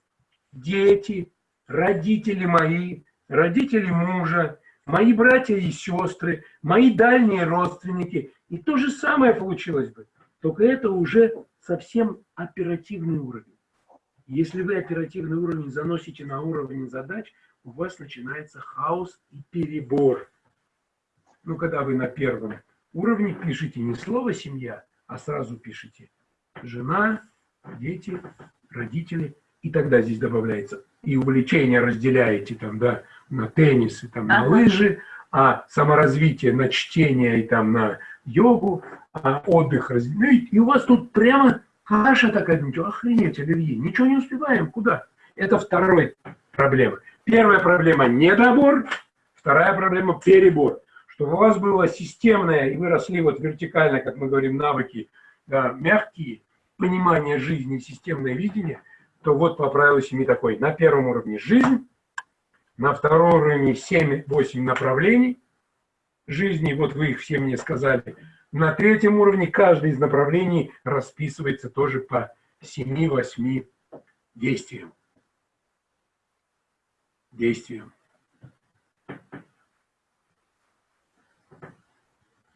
Speaker 2: дети, родители мои, родители мужа, мои братья и сестры, мои дальние родственники. И то же самое получилось бы. Только это уже совсем оперативный уровень. Если вы оперативный уровень заносите на уровень задач, у вас начинается хаос и перебор. Ну, когда вы на первом уровне пишете не слово «семья», а сразу пишете «жена», «дети», «родители», и тогда здесь добавляется и увлечение разделяете там, да, на теннис и там на лыжи, а саморазвитие на чтение и там на йогу, а отдых разделяете, и у вас тут прямо каша такая, думаете, охренеть, Оливье, ничего не успеваем, куда? Это вторая проблема. Первая проблема – недобор, вторая проблема – перебор. Чтобы у вас было системное, и вы росли вот вертикально, как мы говорим, навыки, да, мягкие, понимание жизни, системное видение – то вот по правилу семи такой. На первом уровне жизнь, на втором уровне 7-8 направлений жизни, вот вы их все мне сказали. На третьем уровне каждый из направлений расписывается тоже по 7-8 действиям. Действиям.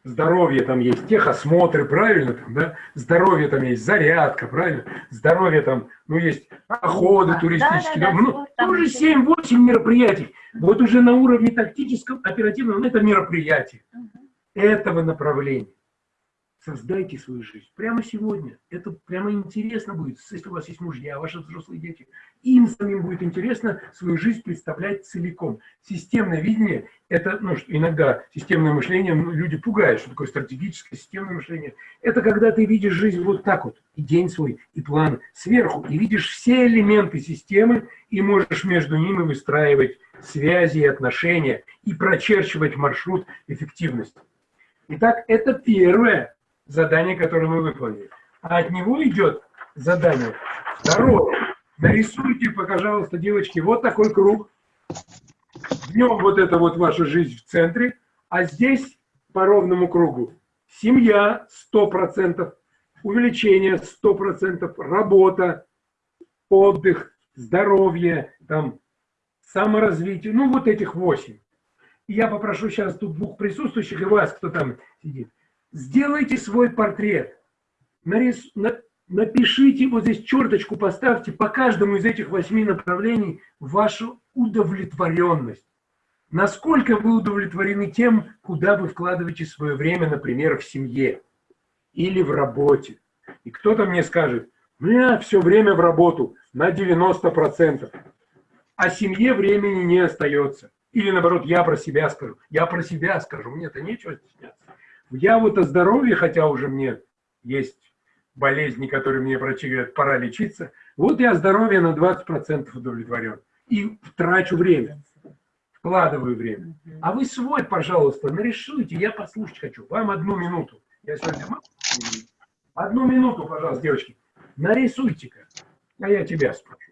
Speaker 2: Здоровье там есть техосмотры, правильно? Там, да? Здоровье там есть зарядка, правильно? Здоровье там, ну, есть походы туристические.
Speaker 10: Да, да,
Speaker 2: да, ну, тоже 7-8 мероприятий. Вот уже на уровне тактическом, оперативном, это мероприятие. Этого направления. Создайте свою жизнь. Прямо сегодня. Это прямо интересно будет, если у вас есть мужья, ваши взрослые дети. Им самим будет интересно свою жизнь представлять целиком. Системное видение – это, ну, иногда системное мышление ну, люди пугают, что такое стратегическое системное мышление. Это когда ты видишь жизнь вот так вот, и день свой, и план сверху, и видишь все элементы системы, и можешь между ними выстраивать связи и отношения, и прочерчивать маршрут эффективности. Итак, это первое задание, которое мы выполнили. А от него идет задание второе. Нарисуйте, пожалуйста, девочки, вот такой круг. В нем вот это вот ваша жизнь в центре, а здесь по ровному кругу семья 100%, увеличение 100%, работа, отдых, здоровье, там, саморазвитие, ну вот этих восемь. И я попрошу сейчас тут двух присутствующих и вас, кто там сидит, сделайте свой портрет, нарис, на- напишите, вот здесь черточку поставьте по каждому из этих восьми направлений вашу удовлетворенность. Насколько вы удовлетворены тем, куда вы вкладываете свое время, например, в семье или в работе. И кто-то мне скажет, у меня все время в работу на 90%, а семье времени не остается. Или наоборот, я про себя скажу. Я про себя скажу, мне-то нечего стесняться. Я вот о здоровье, хотя уже мне есть болезни, которые мне врачи говорят, пора лечиться. Вот я здоровье на 20% удовлетворен. И трачу время, вкладываю время. А вы свой, пожалуйста, нарисуйте, я послушать хочу. Вам одну минуту. Я сегодня могу? Одну минуту, пожалуйста, девочки. Нарисуйте-ка. А я тебя спрошу.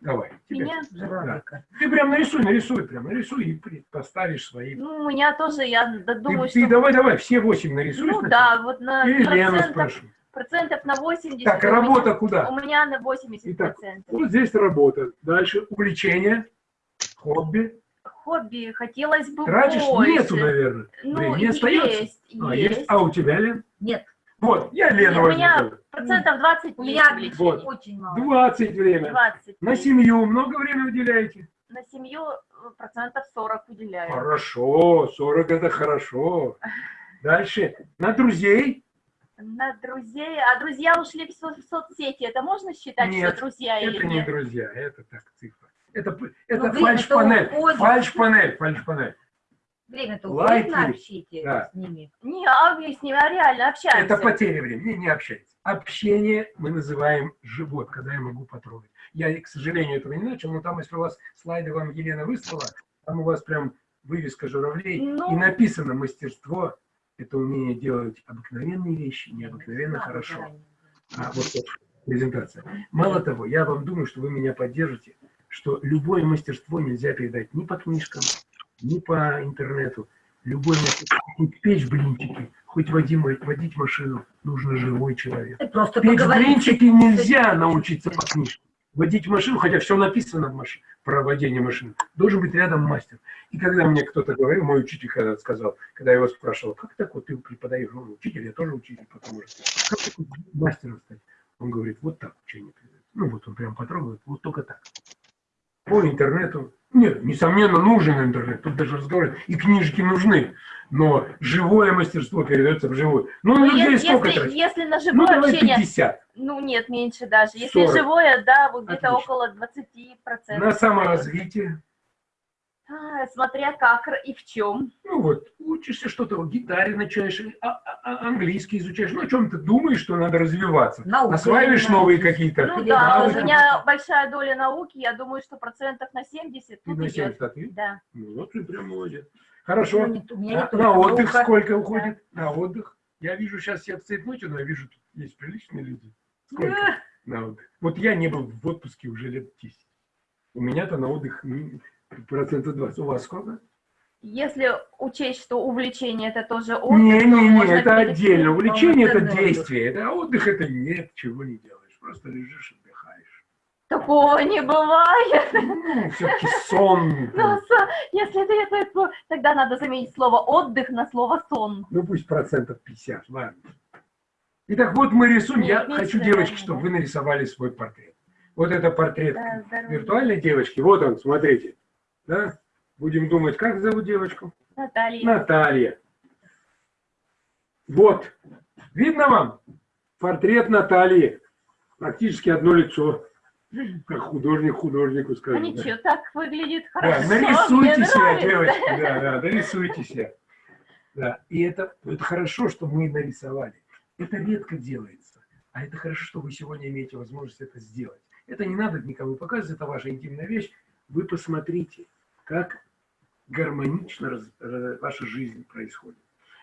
Speaker 2: Давай. тебя.
Speaker 10: Меня?
Speaker 2: Да. Ты прям нарисуй, нарисуй, прям нарисуй и поставишь свои.
Speaker 10: Ну, у меня тоже, я
Speaker 2: Ты,
Speaker 10: думаю,
Speaker 2: ты
Speaker 10: что...
Speaker 2: давай, давай, все восемь нарисуй.
Speaker 10: Ну
Speaker 2: сначала.
Speaker 10: да, вот на
Speaker 2: И
Speaker 10: процентов, процентов на 80.
Speaker 2: Так,
Speaker 10: у меня-
Speaker 2: работа куда?
Speaker 10: У меня на 80
Speaker 2: Итак,
Speaker 10: процентов.
Speaker 2: Вот здесь работа. Дальше увлечение, хобби.
Speaker 10: Хобби хотелось бы
Speaker 2: Тратишь?
Speaker 10: больше.
Speaker 2: Нету, наверное.
Speaker 10: Ну,
Speaker 2: Времени остается?
Speaker 10: есть,
Speaker 2: А,
Speaker 10: есть.
Speaker 2: А у тебя, Лен?
Speaker 1: Нет.
Speaker 2: Вот, я Лену
Speaker 10: У меня процентов 20
Speaker 1: У
Speaker 10: есть
Speaker 1: меня
Speaker 10: увлечений.
Speaker 2: Вот.
Speaker 1: очень мало.
Speaker 2: 20 время.
Speaker 10: 20.
Speaker 2: На семью много времени уделяете?
Speaker 10: На семью э, процентов 40 уделяю.
Speaker 2: Хорошо, 40 это хорошо. Дальше. На друзей?
Speaker 10: На друзей. А друзья ушли в, со- в соцсети. Это можно считать,
Speaker 2: Нет,
Speaker 10: что друзья или
Speaker 2: Это не
Speaker 10: нет?
Speaker 2: друзья, это так цифра. Это, это
Speaker 1: Ну, время-то
Speaker 2: фальш-панель. Фальш-панель, фальш-панель.
Speaker 1: Время-то уходит на общение
Speaker 2: Да.
Speaker 1: с ними.
Speaker 10: Не, а мы с ними а реально общаемся.
Speaker 2: Это потеря времени, не, не общайтесь. Общение мы называем живот, когда я могу потрогать. Я, к сожалению, этого не начал, но там, если у вас слайды вам Елена выслала, там у вас прям вывеска журавлей,
Speaker 10: Ну.
Speaker 2: и написано мастерство – это умение делать обыкновенные вещи, необыкновенно хорошо. А вот это презентация. Мало того, я вам думаю, что вы меня поддержите, что любое мастерство нельзя передать ни по книжкам, ни по интернету. Мастерство, хоть печь блинчики, хоть водить, водить машину, нужно живой человек.
Speaker 1: Просто
Speaker 2: Печь блинчики нельзя научиться по книжке. Водить машину, хотя все написано в машине, про водение машины, должен быть рядом мастер. И когда мне кто-то говорил, мой учитель когда сказал, когда я его спрашивал, как так вот ты преподаешь, он учитель, я тоже учитель, потому что как так мастером стать? Он говорит, вот так учение. Ну вот он прям потрогает, вот только так. По интернету. Нет, несомненно, нужен интернет, тут даже разговор. И книжки нужны, но живое мастерство передается в живую. Ну,
Speaker 10: Ну,
Speaker 2: людей
Speaker 10: если,
Speaker 2: сколько
Speaker 10: если, если на
Speaker 2: Ну,
Speaker 10: живое
Speaker 2: давай
Speaker 10: общение,
Speaker 2: 50.
Speaker 10: ну нет, меньше даже. Если
Speaker 2: 40.
Speaker 10: живое, да, вот где-то около 20%.
Speaker 2: На саморазвитие.
Speaker 10: А, смотря как и в чем.
Speaker 2: Ну вот, учишься что-то, гитаре начинаешь, а- а- а- английский изучаешь, ну о чем ты думаешь, что надо развиваться.
Speaker 1: Наука
Speaker 2: Осваиваешь новые какие-то
Speaker 10: Ну да,
Speaker 2: навыки.
Speaker 10: у меня большая доля науки, я думаю, что процентов на 70
Speaker 2: Ты
Speaker 10: тут
Speaker 2: на
Speaker 10: идет.
Speaker 2: 70 ответил?
Speaker 10: Да.
Speaker 2: Ну вот ты прям молодец. Хорошо.
Speaker 1: Ну, не- у меня не
Speaker 2: А
Speaker 1: только
Speaker 2: на отдых
Speaker 1: наука.
Speaker 2: сколько уходит? На отдых? Я вижу сейчас все в цейтноте, но я вижу, тут есть приличные люди. Сколько на отдых? Вот я не был в отпуске уже лет 10. У меня-то на отдых м, процентов 20. У вас сколько?
Speaker 10: Если учесть, что увлечение это тоже отдых, то
Speaker 2: Не-не-не,
Speaker 10: можно
Speaker 2: это отдельно. Увлечение это
Speaker 1: отдых.
Speaker 2: действие. Это а отдых это нет, чего не делаешь. Просто лежишь, отдыхаешь.
Speaker 10: Такого не бывает.
Speaker 2: Ну, все-таки сон.
Speaker 10: Ну, со- если это, это, то тогда надо заменить слово отдых на слово сон.
Speaker 2: Ну пусть процентов 50, ладно. Итак, вот мы рисуем. Я
Speaker 10: Нет,
Speaker 2: хочу, девочки, чтобы вы нарисовали свой портрет. Вот это портрет
Speaker 10: Да,
Speaker 2: виртуальной девочки. Вот он, смотрите. Да? Будем думать, как зовут девочку?
Speaker 10: Наталья.
Speaker 2: Наталья. Вот. Видно вам? Портрет Натальи. Практически одно лицо. Как художник художнику
Speaker 10: А
Speaker 2: скажет. да.
Speaker 10: ничего, так выглядит
Speaker 2: Да,
Speaker 10: хорошо.
Speaker 2: нарисуйте
Speaker 10: мне
Speaker 2: себя, девочки, да, да, нарисуйте себя. Да, и это, это хорошо, что мы нарисовали. Это редко делается. А это хорошо, что вы сегодня имеете возможность это сделать. Это не надо никому показывать, это ваша интимная вещь. Вы посмотрите, как гармонично ваша жизнь происходит.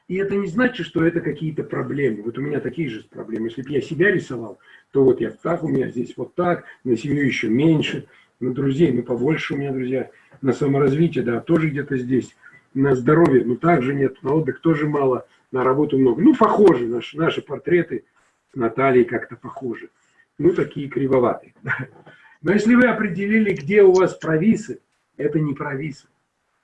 Speaker 2: И это не значит, что это какие-то проблемы. Вот у меня такие же проблемы. Если бы я себя рисовал, то вот я так, у меня здесь вот так, на семью еще меньше, на друзей, ну, побольше у меня друзья, на саморазвитие, да, тоже где-то здесь, на здоровье, ну, также нет, на отдых тоже мало, на работу много. Ну, похожи, наши, наши портреты с Натальей как-то похожи. Ну, такие кривоватые. Но если вы определили, где у вас провисы, это не провисы,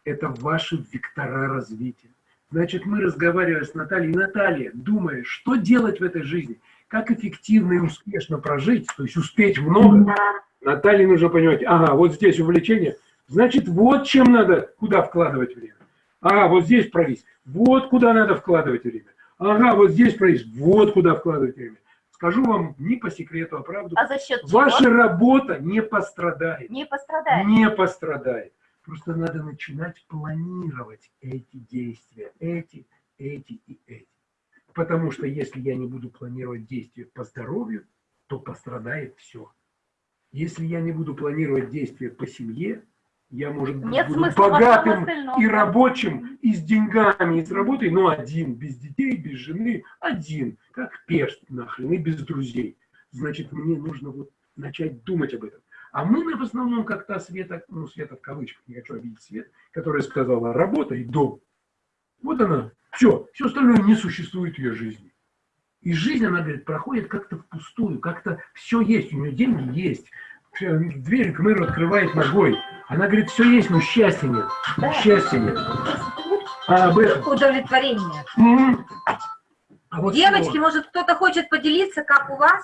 Speaker 2: это ваши вектора развития. Значит, мы разговаривали с Натальей. Наталья, думая, что делать в этой жизни, как эффективно и успешно прожить, то есть успеть много, Наталье нужно понимать, ага, вот здесь увлечение, значит, вот чем надо, куда вкладывать время. Ага, вот здесь провис, вот куда надо вкладывать время. Ага, вот здесь провис, вот куда вкладывать время. Скажу вам не по секрету, а правду.
Speaker 10: А за счет
Speaker 2: Ваша
Speaker 10: чего?
Speaker 2: работа не пострадает.
Speaker 10: Не пострадает.
Speaker 2: Не пострадает. Просто надо начинать планировать эти действия, эти, эти и эти. Потому что если я не буду планировать действия по здоровью, то пострадает все. Если я не буду планировать действия по семье, я, может быть,
Speaker 10: Нет
Speaker 2: буду
Speaker 10: смысла
Speaker 2: богатым и рабочим, и с деньгами, и с работой, но один, без детей, без жены, один, как перст нахрен, и без друзей. Значит, мне нужно вот начать думать об этом. А мы в основном как та Света, ну, Света в кавычках, не хочу обидеть Свет, которая сказала работа и дом. Вот она, все, все остальное не существует в ее жизни. И жизнь, она говорит, проходит как-то впустую, как-то все есть, у нее деньги есть. Всё, Дверь к мэру открывает ногой. Она говорит, все есть, но счастья нет. Счастья нет. А об этом.
Speaker 1: Удовлетворение.
Speaker 2: М. А вот
Speaker 1: Девочки,
Speaker 2: слово.
Speaker 1: может, кто-то хочет поделиться, как у вас?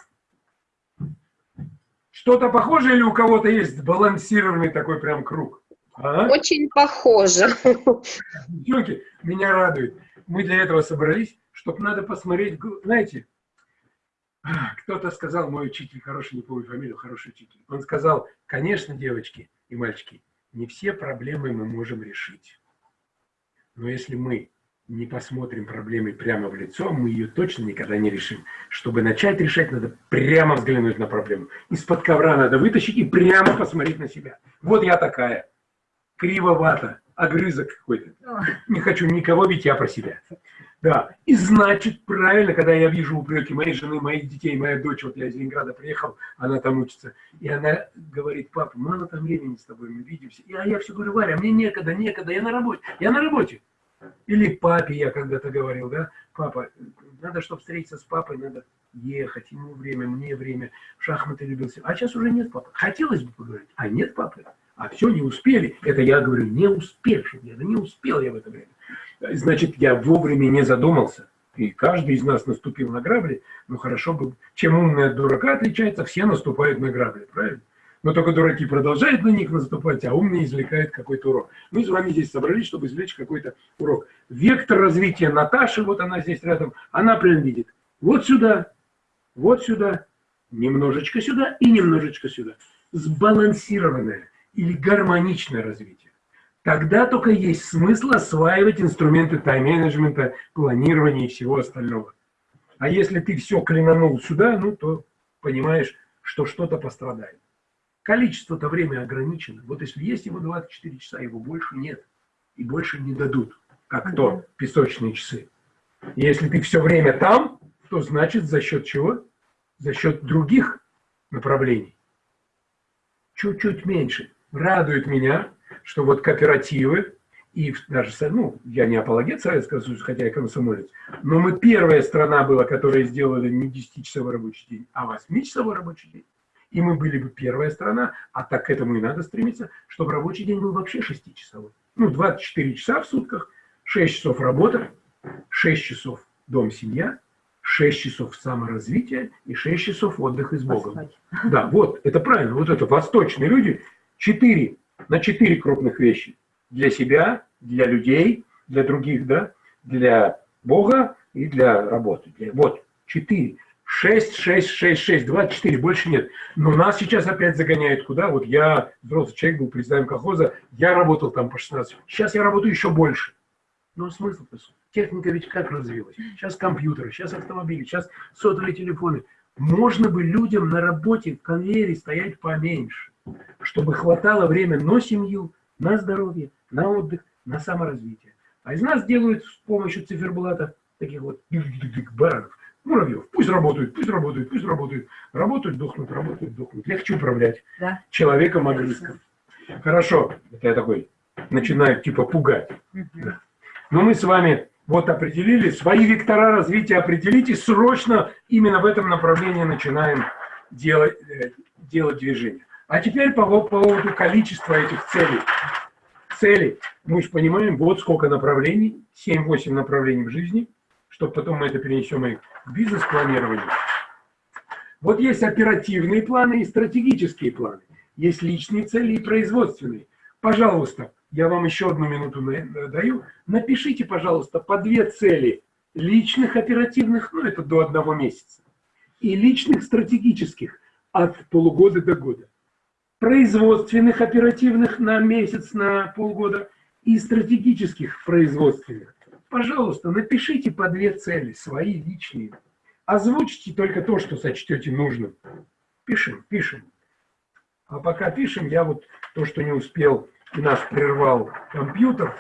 Speaker 2: Что-то похожее или у кого-то есть сбалансированный такой прям круг? А?
Speaker 6: Очень похоже.
Speaker 2: Девчонки, меня радует. Мы для этого собрались, чтобы надо посмотреть, знаете, кто-то сказал, мой учитель, хороший, не помню фамилию, хороший учитель, он сказал, конечно, девочки и мальчики, не все проблемы мы можем решить. Но если мы не посмотрим проблемы прямо в лицо, мы ее точно никогда не решим. Чтобы начать решать, надо прямо взглянуть на проблему. Из-под ковра надо вытащить и прямо посмотреть на себя. Вот я такая, кривовато, огрызок какой-то. Не хочу никого, ведь я про себя. Да, и значит, правильно, когда я вижу упреки моей жены, моих детей, моя дочь, вот я из Ленинграда приехал, она там учится, и она говорит, папа, мало там времени с тобой, мы видимся. И, а я все говорю, Варя, мне некогда, некогда, я на работе, я на работе. Или папе я когда-то говорил, да, папа, надо, чтобы встретиться с папой, надо ехать, ему время, мне время, в шахматы любился. А сейчас уже нет папы. Хотелось бы поговорить, а нет папы. А все, не успели. Это я говорю, не успевший. Да не успел я в это время. Значит, я вовремя не задумался. И каждый из нас наступил на грабли. Ну, хорошо бы. Чем умный от дурака отличается, все наступают на грабли, правильно? Но только дураки продолжают на них наступать, а умные извлекают какой-то урок. Мы с вами здесь собрались, чтобы извлечь какой-то урок. Вектор развития Наташи, вот она здесь рядом, она прям видит. Вот сюда, вот сюда, немножечко сюда и немножечко сюда. Сбалансированное или гармоничное развитие. Тогда только есть смысл осваивать инструменты тайм-менеджмента, планирования и всего остального. А если ты все клинанул сюда, ну то понимаешь, что что-то пострадает. Количество-то время ограничено. Вот если есть его 24 часа, его больше нет. И больше не дадут, как то песочные часы. Если ты все время там, то значит за счет чего? За счет других направлений. Чуть-чуть меньше. Радует меня, что вот кооперативы, и даже, ну, я не апологет Советского Союза, хотя я комсомолец, но мы первая страна была, которая сделала не 10-часовой рабочий день, а 8-часовой рабочий день. И мы были бы первая страна, а так к этому и надо стремиться, чтобы рабочий день был вообще 6-часовой. Ну, 24 часа в сутках, 6 часов работа, 6 часов дом-семья, 6 часов саморазвития и 6 часов отдыха с Богом. Да, вот, это правильно. Вот это восточные люди, 4, на 4 крупных вещи. Для себя, для людей, для других, да, для Бога и для работы. Вот, 4. 6, 6, 6, 6, 24, больше нет. Но нас сейчас опять загоняют куда? Вот я, взрослый человек, был председателем колхоза, я работал там по 16. Сейчас я работаю еще больше. Но смысл-то? Техника ведь как развилась? Сейчас компьютеры, сейчас автомобили, сейчас сотовые телефоны. Можно бы людям на работе в конвейере стоять поменьше, чтобы хватало время на семью, на здоровье, на отдых, на саморазвитие. А из нас делают с помощью циферблата таких вот баранов, муравьев. Пусть работают, пусть работают, пусть работают. Работают, дохнут, работают, дохнут. Легче управлять
Speaker 1: Да.
Speaker 2: человеком огрызком. Хорошо, это я такой начинаю типа пугать. Да. Но мы с вами вот определили, свои вектора развития определите, срочно именно в этом направлении начинаем делать, э, делать движение. А теперь по, по поводу количества этих целей. Цели, мы же понимаем, вот сколько направлений, 7-8 направлений в жизни, чтобы потом мы это перенесем и в бизнес-планирование. Вот есть оперативные планы и стратегические планы. Есть личные цели и производственные. Пожалуйста, я вам еще одну минуту даю. Напишите, пожалуйста, по две цели личных оперативных, ну это до одного месяца, и личных стратегических от полугода до года. Производственных оперативных на месяц, на полгода и стратегических производственных. Пожалуйста, напишите по две цели, свои личные. Озвучьте только то, что сочтете нужным. Пишем, пишем. А пока пишем, я вот то, что не успел, и нас прервал компьютер,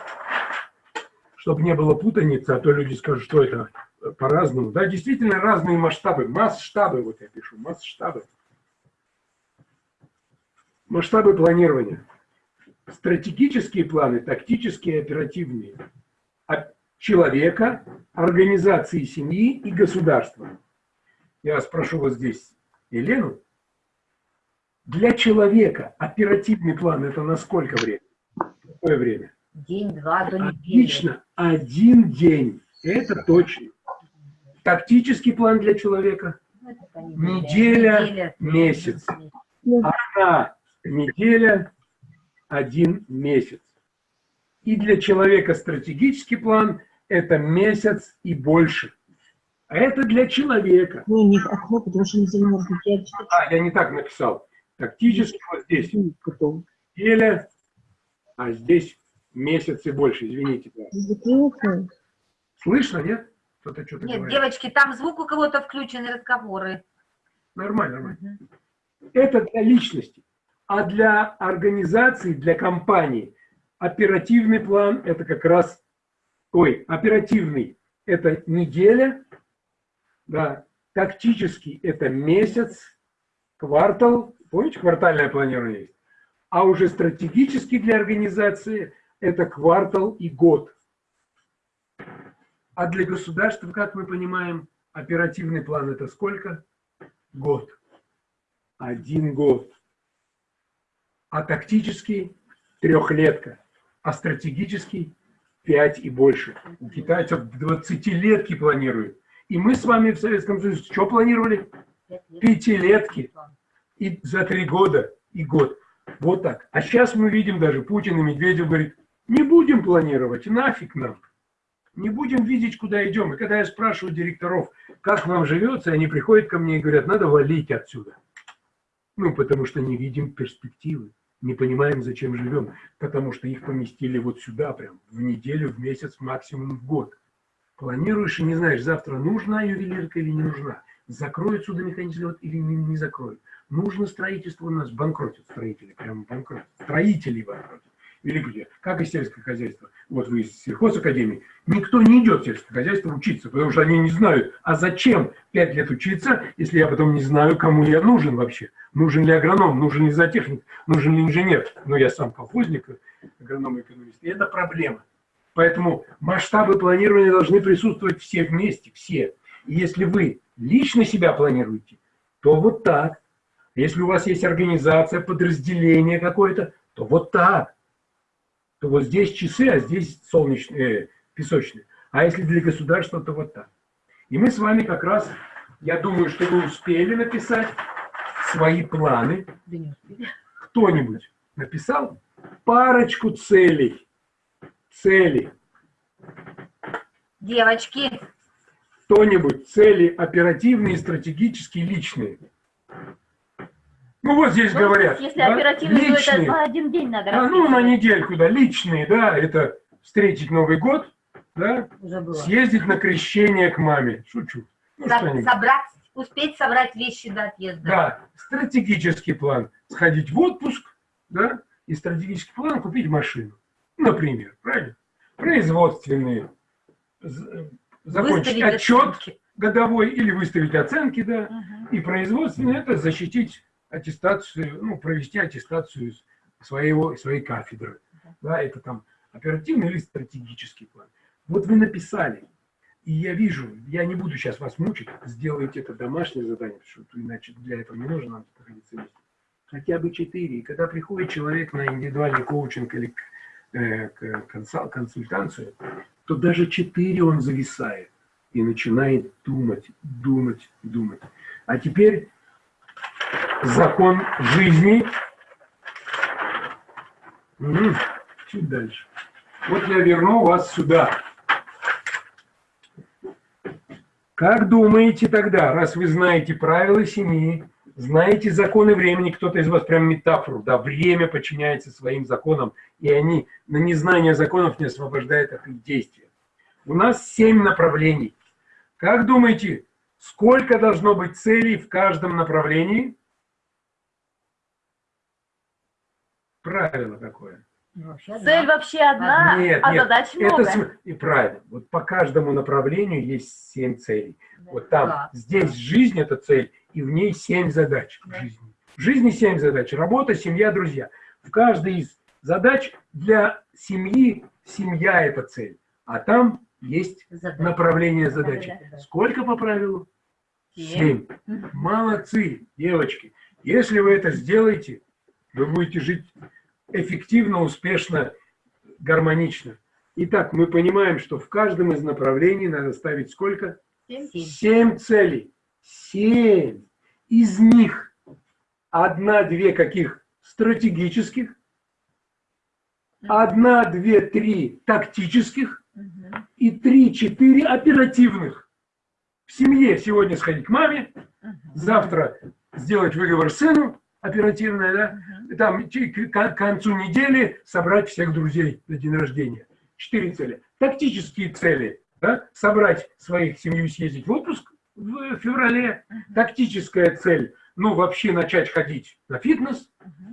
Speaker 2: чтобы не было путаницы, а то люди скажут, что это э, по-разному. Да, действительно разные масштабы, масштабы, вот я пишу, масштабы. Масштабы планирования. Стратегические планы, тактические, оперативные. От человека, организации семьи и государства. Я спрошу вот здесь Елену. Для человека оперативный план это на сколько время? Какое время?
Speaker 1: День-два до недели.
Speaker 2: Отлично. Один день. Это точно. Тактический план для человека.
Speaker 1: Ну, по
Speaker 2: Неделя, месяц. Одна неделя, один месяц. И для человека стратегический план – это месяц и больше. А это для человека.
Speaker 7: Ну, них окно, потому что не замерзнет. Я читаю,
Speaker 2: А, я не так написал. Тактически вот здесь
Speaker 7: потом.
Speaker 2: неделя, а здесь месяц и больше. Извините. да.
Speaker 7: Закрылся.
Speaker 2: Слышно, нет? Кто-то что-то
Speaker 1: Нет,
Speaker 2: говорит.
Speaker 1: девочки, там звук у кого-то включен, разговоры.
Speaker 2: Нормально, нормально. Это для личности. А для организации, для компании оперативный план – это как раз… Ой, оперативный – это неделя, да, тактический – это месяц, квартал, помните, квартальное планирование есть? А уже стратегический для организации – это квартал и год. А для государства, как мы понимаем, оперативный план – это сколько? Год. Один год. А тактический – трехлетка. А стратегический – пять и больше. У китайцев 20-летки планируют. И мы с вами в Советском Союзе что планировали? Пятилетки. И за три года, и год. Вот так. А сейчас мы видим даже Путин и Медведев говорит, не будем планировать, нафиг нам. Не будем видеть, куда идем. И когда я спрашиваю директоров, как вам живется, они приходят ко мне и говорят, надо валить отсюда. Ну, потому что не видим перспективы, не понимаем, зачем живем, потому что их поместили вот сюда прям, в неделю, в месяц, максимум в год. Планируешь и не знаешь, завтра нужна ювелирка или не нужна, закроют судомеханический завод или не, не закроют. Нужно строительство у нас, банкротят строители, прям банкротят, строители банкротят. Где? Как и сельское хозяйство. Вот вы из сельхозакадемии. Никто не идет в сельское хозяйство учиться, потому что они не знают, а зачем пять лет учиться, если я потом не знаю, кому я нужен вообще. Нужен ли агроном, нужен ли зоотехник, нужен ли инженер. Но я сам колхозник, агроном и экономист. И это проблема. Поэтому масштабы планирования должны присутствовать все вместе, все. И если вы лично себя планируете, то вот так. Если у вас есть организация, подразделение какое-то, то вот так. То вот здесь часы, а здесь солнечные, э, песочные. А если для государства, то вот так. И мы с вами как раз, я думаю, что вы успели написать свои планы. Кто-нибудь написал парочку целей. Целей.
Speaker 1: Девочки,
Speaker 2: Кто-нибудь цели оперативные, стратегические, личные. Ну вот здесь
Speaker 10: Ну,
Speaker 2: говорят.
Speaker 10: Если
Speaker 2: да,
Speaker 10: оперативно, то это
Speaker 2: личные.
Speaker 10: один день надо
Speaker 2: А, ну, на недельку, да, личные, да, это встретить Новый год, да, съездить на крещение к маме. Шучу. Ну,
Speaker 1: Со- собрать, успеть собрать вещи до отъезда.
Speaker 2: Да, стратегический план. Сходить в отпуск, да, и стратегический план купить машину. Например, правильно? производственные, з- закончить
Speaker 1: Выставить
Speaker 2: отчет
Speaker 1: оценки.
Speaker 2: годовой или выставить оценки, да,
Speaker 1: Мгм.
Speaker 2: и производственные это защитить аттестацию, ну, провести аттестацию своего, своей кафедры. Да, это там оперативный или стратегический план. Вот вы написали, и я вижу, я не буду сейчас вас мучить, сделайте это домашнее задание, потому что иначе для этого не нужно нам находиться вместе. Хотя бы четыре. И когда приходит человек на индивидуальный коучинг или э, к консал- консультацию, то даже четыре он зависает и начинает думать, думать, думать. А теперь закон жизни. Мгм. Чуть дальше. Вот я верну вас сюда. Как думаете тогда, раз вы знаете правила семьи, знаете законы времени, кто-то из вас прям метафору, да, время подчиняется своим законам, и они на незнание законов не освобождают от их действия. У нас семь направлений. Как думаете, сколько должно быть целей в каждом направлении? Правило такое.
Speaker 10: Цель вообще одна,
Speaker 2: Нет,
Speaker 10: а
Speaker 2: нет,
Speaker 10: задач
Speaker 2: это
Speaker 10: много.
Speaker 2: см- и правильно. Вот по каждому направлению есть семь целей. Вот там,
Speaker 1: Да.
Speaker 2: здесь жизнь это цель, и в ней семь задач в жизни. В жизни семь задач. Работа, семья, друзья. В каждой из задач для семьи семья это цель. А там есть
Speaker 1: Задача.
Speaker 2: направление задачи.
Speaker 1: Да-да-да.
Speaker 2: Сколько по правилу?
Speaker 1: Семь.
Speaker 2: Семь. Молодцы, девочки. Если вы это сделаете, вы будете жить эффективно, успешно, гармонично. Итак, мы понимаем, что в каждом из направлений надо ставить сколько?
Speaker 1: Семь.
Speaker 2: Целей. Семь. Из них одна-две каких? Стратегических. Одна, две, три тактических. И три-четыре оперативных. В семье сегодня сходить к маме, завтра сделать выговор сыну, оперативное, да, там к концу недели собрать всех друзей на день рождения. Четыре цели. Тактические цели. Да? Собрать своих семью, съездить в отпуск в феврале. Тактическая цель. Ну, вообще начать ходить на фитнес.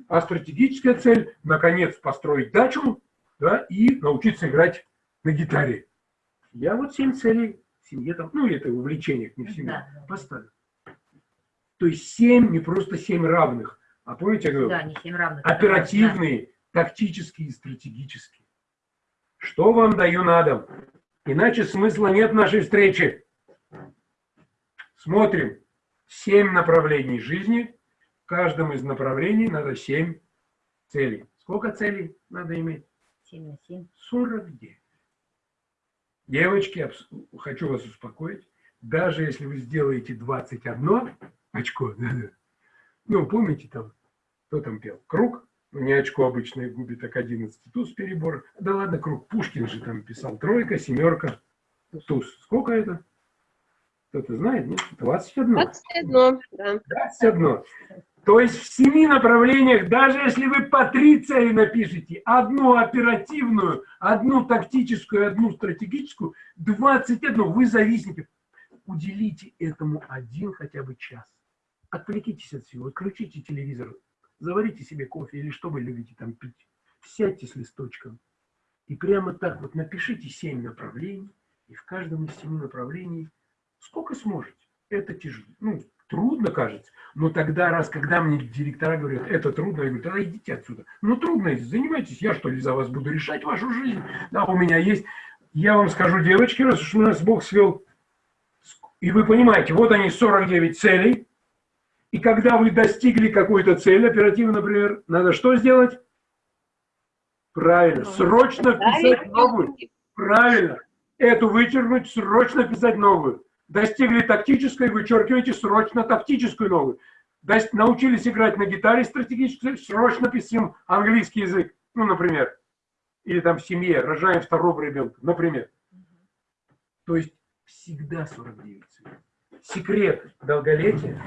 Speaker 2: А стратегическая цель, наконец, построить дачу да, и научиться играть на гитаре. Я вот семь целей в семье там, ну, это в увлечениях, не в семье,
Speaker 1: да.
Speaker 2: поставил. То есть семь, не просто семь равных, а помните, я говорю,
Speaker 1: Да, не равных. это
Speaker 2: оперативные, тактические и стратегические. Что вам даю на дом? Иначе смысла нет нашей встречи. Смотрим. Семь направлений жизни. В каждом из направлений надо семь целей. Сколько целей надо иметь?
Speaker 1: Семь на семь.
Speaker 2: 49. Девочки, хочу вас успокоить. Даже если вы сделаете 21 очко, ну, помните там, кто там пел? Круг? Не очко обычное губит, так 11 туз перебор. Да ладно, круг. Пушкин же там писал. Тройка, семерка, туз. Сколько это? Кто-то знает, нет? 21.
Speaker 6: 21, да.
Speaker 2: 21. То есть в семи направлениях, даже если вы по три цели напишите, одну оперативную, одну тактическую, одну стратегическую, 21, вы зависите. Уделите этому один хотя бы час. Отвлекитесь от всего, отключите телевизор, заварите себе кофе или что вы любите там пить. Сядьте с листочком и прямо так вот напишите семь направлений, и в каждом из семи направлений сколько сможете. Это тяжело. Ну, трудно, кажется. Но тогда, раз, когда мне директора говорят, это трудно, я говорю, тогда идите отсюда. Ну, трудно, занимайтесь, я что ли за вас буду решать вашу жизнь? Да, у меня есть. Я вам скажу, девочки, раз уж нас Бог свел, и вы понимаете, вот они 49 целей, и когда вы достигли какой-то цели, оперативно, например, надо что сделать? Правильно, срочно вписать новую. Правильно. Эту вычеркнуть, срочно писать новую. Достигли тактической, вычеркиваете срочно тактическую новую. Дос- научились играть на гитаре стратегической, срочно писем английский язык. Ну, например. Или там в семье, рожаем второго ребенка, например. То есть всегда 49 целей. Секрет долголетия,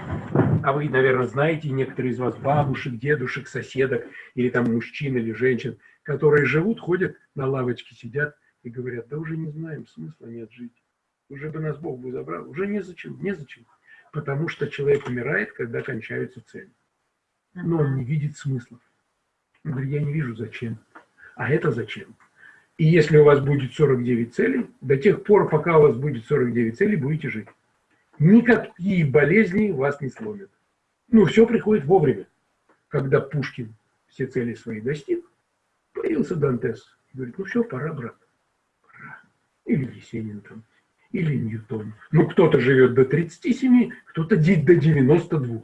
Speaker 2: а вы, наверное, знаете, некоторые из вас бабушек, дедушек, соседок, или там мужчин или женщин, которые живут, ходят на лавочке, сидят и говорят, да уже не знаем, смысла нет жить. Уже бы нас Бог бы забрал. Уже незачем, незачем. Потому что человек умирает, когда кончаются цели. Но он не видит смысла. Он говорит, я не вижу зачем. А это зачем? И если у вас будет 49 целей, до тех пор, пока у вас будет 49 целей, будете жить. Никакие болезни вас не сломят. Ну, все приходит вовремя. Когда Пушкин все цели свои достиг, появился Дантес. Говорит, ну все, пора, брат. Пора. Или Есенин там, или Ньютон. Ну, кто-то живет до 37, кто-то до 92.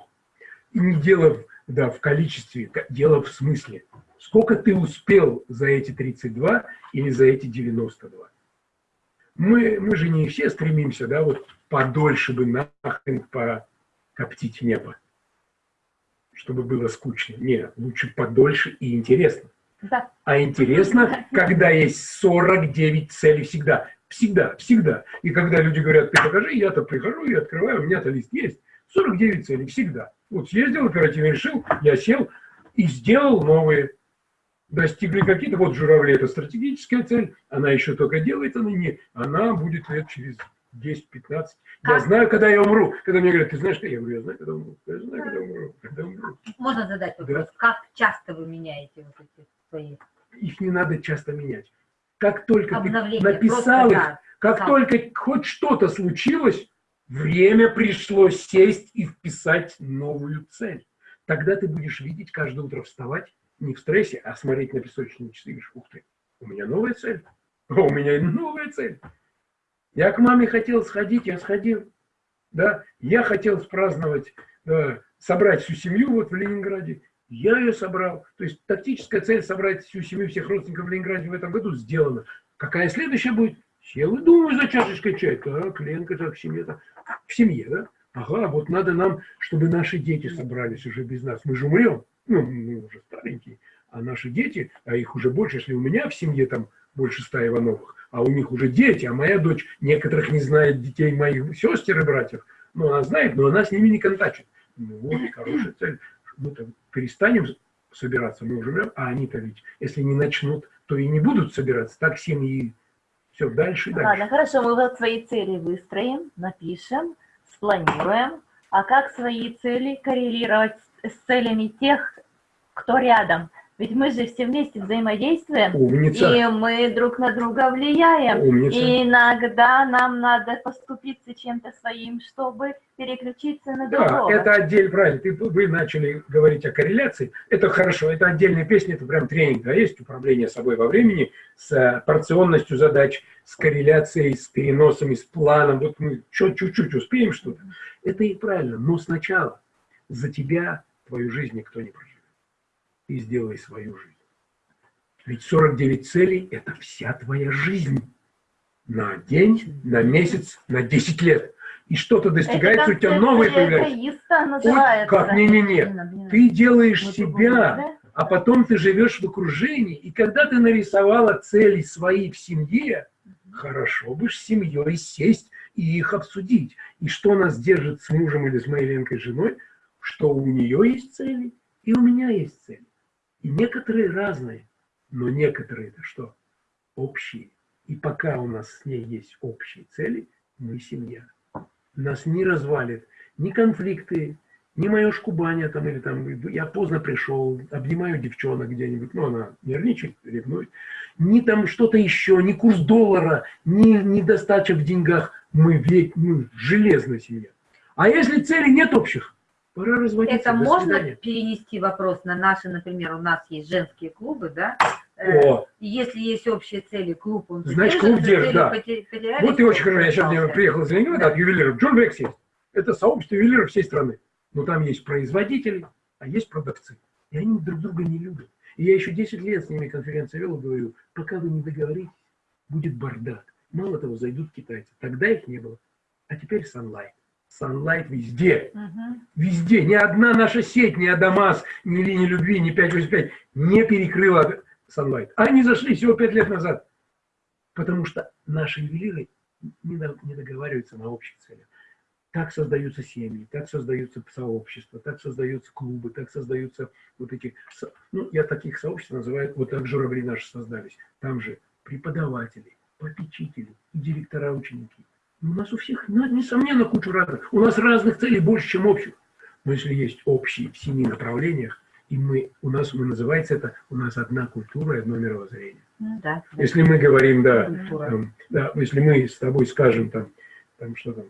Speaker 2: И не дело да, в количестве, дело в смысле. Сколько ты успел за эти 32 или за эти 92? Мы, мы же не все стремимся, да, вот подольше бы нахрен покоптить небо, чтобы было скучно. Нет, лучше подольше и интересно.
Speaker 10: Да.
Speaker 2: А интересно, когда есть 49 целей всегда. Всегда, всегда. И когда люди говорят, ты покажи, я-то прихожу и открываю, у меня-то лист есть. 49 целей всегда. Вот съездил, оперативно решил, я сел и сделал новые. Достигли какие-то, вот журавли, это стратегическая цель, она еще только делает, она не, она будет лет через 10-15. Я знаю, когда я умру. Когда мне говорят, ты знаешь, что я говорю, я знаю, когда умру. Я знаю, когда умру. Когда умру.
Speaker 1: Можно задать вопрос? Как часто вы меняете вот эти свои
Speaker 2: Их не надо часто менять. Как только ты
Speaker 1: обновления?
Speaker 2: написал
Speaker 1: Просто,
Speaker 2: их,
Speaker 1: да,
Speaker 2: как
Speaker 1: да.
Speaker 2: только хоть что-то случилось, время пришло сесть и вписать новую цель. Тогда ты будешь видеть каждое утро вставать не в стрессе, а смотреть на песочные часы и говоришь, ух ты, у меня новая цель. У меня новая цель. Я к маме хотел сходить, я сходил. Да? Я хотел спраздновать, да, собрать всю семью вот в Ленинграде. Я ее собрал. То есть тактическая цель собрать всю семью, всех родственников в Ленинграде в этом году сделана. Какая следующая будет? Сел и думаю за чашечкой чая. Так, Ленка, так, в семье-то. В семье, да? Ага, вот надо нам, чтобы наши дети собрались уже без нас. Мы же умрем. Ну, мы уже старенькие. А наши дети, а их уже больше, если у меня в семье там больше ста Ивановых, а у них уже дети, а моя дочь некоторых не знает детей моих сестер и братьев. Ну, она знает, но она с ними не контачит. Ну, вот, хорошая цель. Мы-то перестанем собираться, мы умрем, а они-то ведь, если не начнут, то и не будут собираться. Так семьи все дальше и дальше.
Speaker 10: Ладно, хорошо, мы вот свои цели выстроим, напишем, спланируем. А как свои цели коррелировать с с целями тех, кто рядом? Ведь мы же все вместе взаимодействуем,
Speaker 2: Умница.
Speaker 10: и мы друг на друга влияем.
Speaker 2: Умница.
Speaker 10: И иногда нам надо поступиться чем-то своим, чтобы переключиться на
Speaker 2: Да,
Speaker 10: другого.
Speaker 2: это отдельно, правильно. Ты, вы начали говорить о корреляции. Это хорошо, это отдельная песня, это прям тренинг, да, есть управление собой во времени с э, порционностью задач, с корреляцией, с переносами, с планом. Вот мы чуть-чуть успеем что-то. Это и правильно, но сначала за тебя твою жизнь никто не проживет. Ты сделай свою жизнь. Ведь 49 целей – это вся твоя жизнь. На день, на месяц, на 10 лет. И что-то достигается, у тебя новые появляются. как, не-не-не. Ты делаешь
Speaker 10: Вот
Speaker 2: себя,
Speaker 10: да?
Speaker 2: а потом ты живешь в окружении. И когда ты нарисовала цели свои в семье, хорошо бы с семьей сесть и их обсудить. И что нас держит с мужем или с моей Ленкой женой, что у нее есть цели, и у меня есть цели. И некоторые разные, но некоторые это что? Общие. И пока у нас с ней есть общие цели, мы семья. Нас не развалит ни конфликты, ни мое шкубание там, или там, я поздно пришел, обнимаю девчонок где-нибудь, ну, она нервничает, ревнует, ни там что-то еще, ни курс доллара, ни недостача в деньгах, мы ведь, ну, железная семья. А если целей нет общих, пора разводиться.
Speaker 1: Это
Speaker 2: До
Speaker 1: можно
Speaker 2: свидания.
Speaker 1: перенести вопрос на наши, например, у нас есть женские клубы, да? Э,
Speaker 2: О,
Speaker 1: Если есть общие цели, клуб, он
Speaker 2: Значит, клуб держит, да. вот и очень хорошо. Я сейчас приехал из Ленинграда
Speaker 1: Да.
Speaker 2: от ювелиров. Джон Векс есть. Это сообщество ювелиров всей страны. Но там есть производители, а есть продавцы. И они друг друга не любят. И я еще 10 лет с ними конференции вел и говорю, пока вы не договоритесь, будет бардак. Мало того, зайдут китайцы. Тогда их не было. А теперь Sunlight. Sunlight везде.
Speaker 10: Мгм.
Speaker 2: Везде. Ни одна наша сеть, ни Адамас, ни линия любви, ни 585 не перекрыла Sunlight. Они зашли всего 5 лет назад. Потому что наши ювелиры не, до- не договариваются на общих целях. Так создаются семьи, так создаются сообщества, так создаются клубы, так создаются вот эти... Ну, я таких сообществ называю, вот так журавли наши создались. Там же преподаватели, попечители, директора, ученики. Ну, У нас у всех, ну, несомненно, кучу разных. У нас разных целей больше, чем общих. Но если есть общие в семи направлениях, и мы, у нас, мы называется это, у нас одна культура и одно мировоззрение.
Speaker 10: Ну да.
Speaker 2: Если мы говорим, да, там, да, если мы с тобой скажем там, там что там,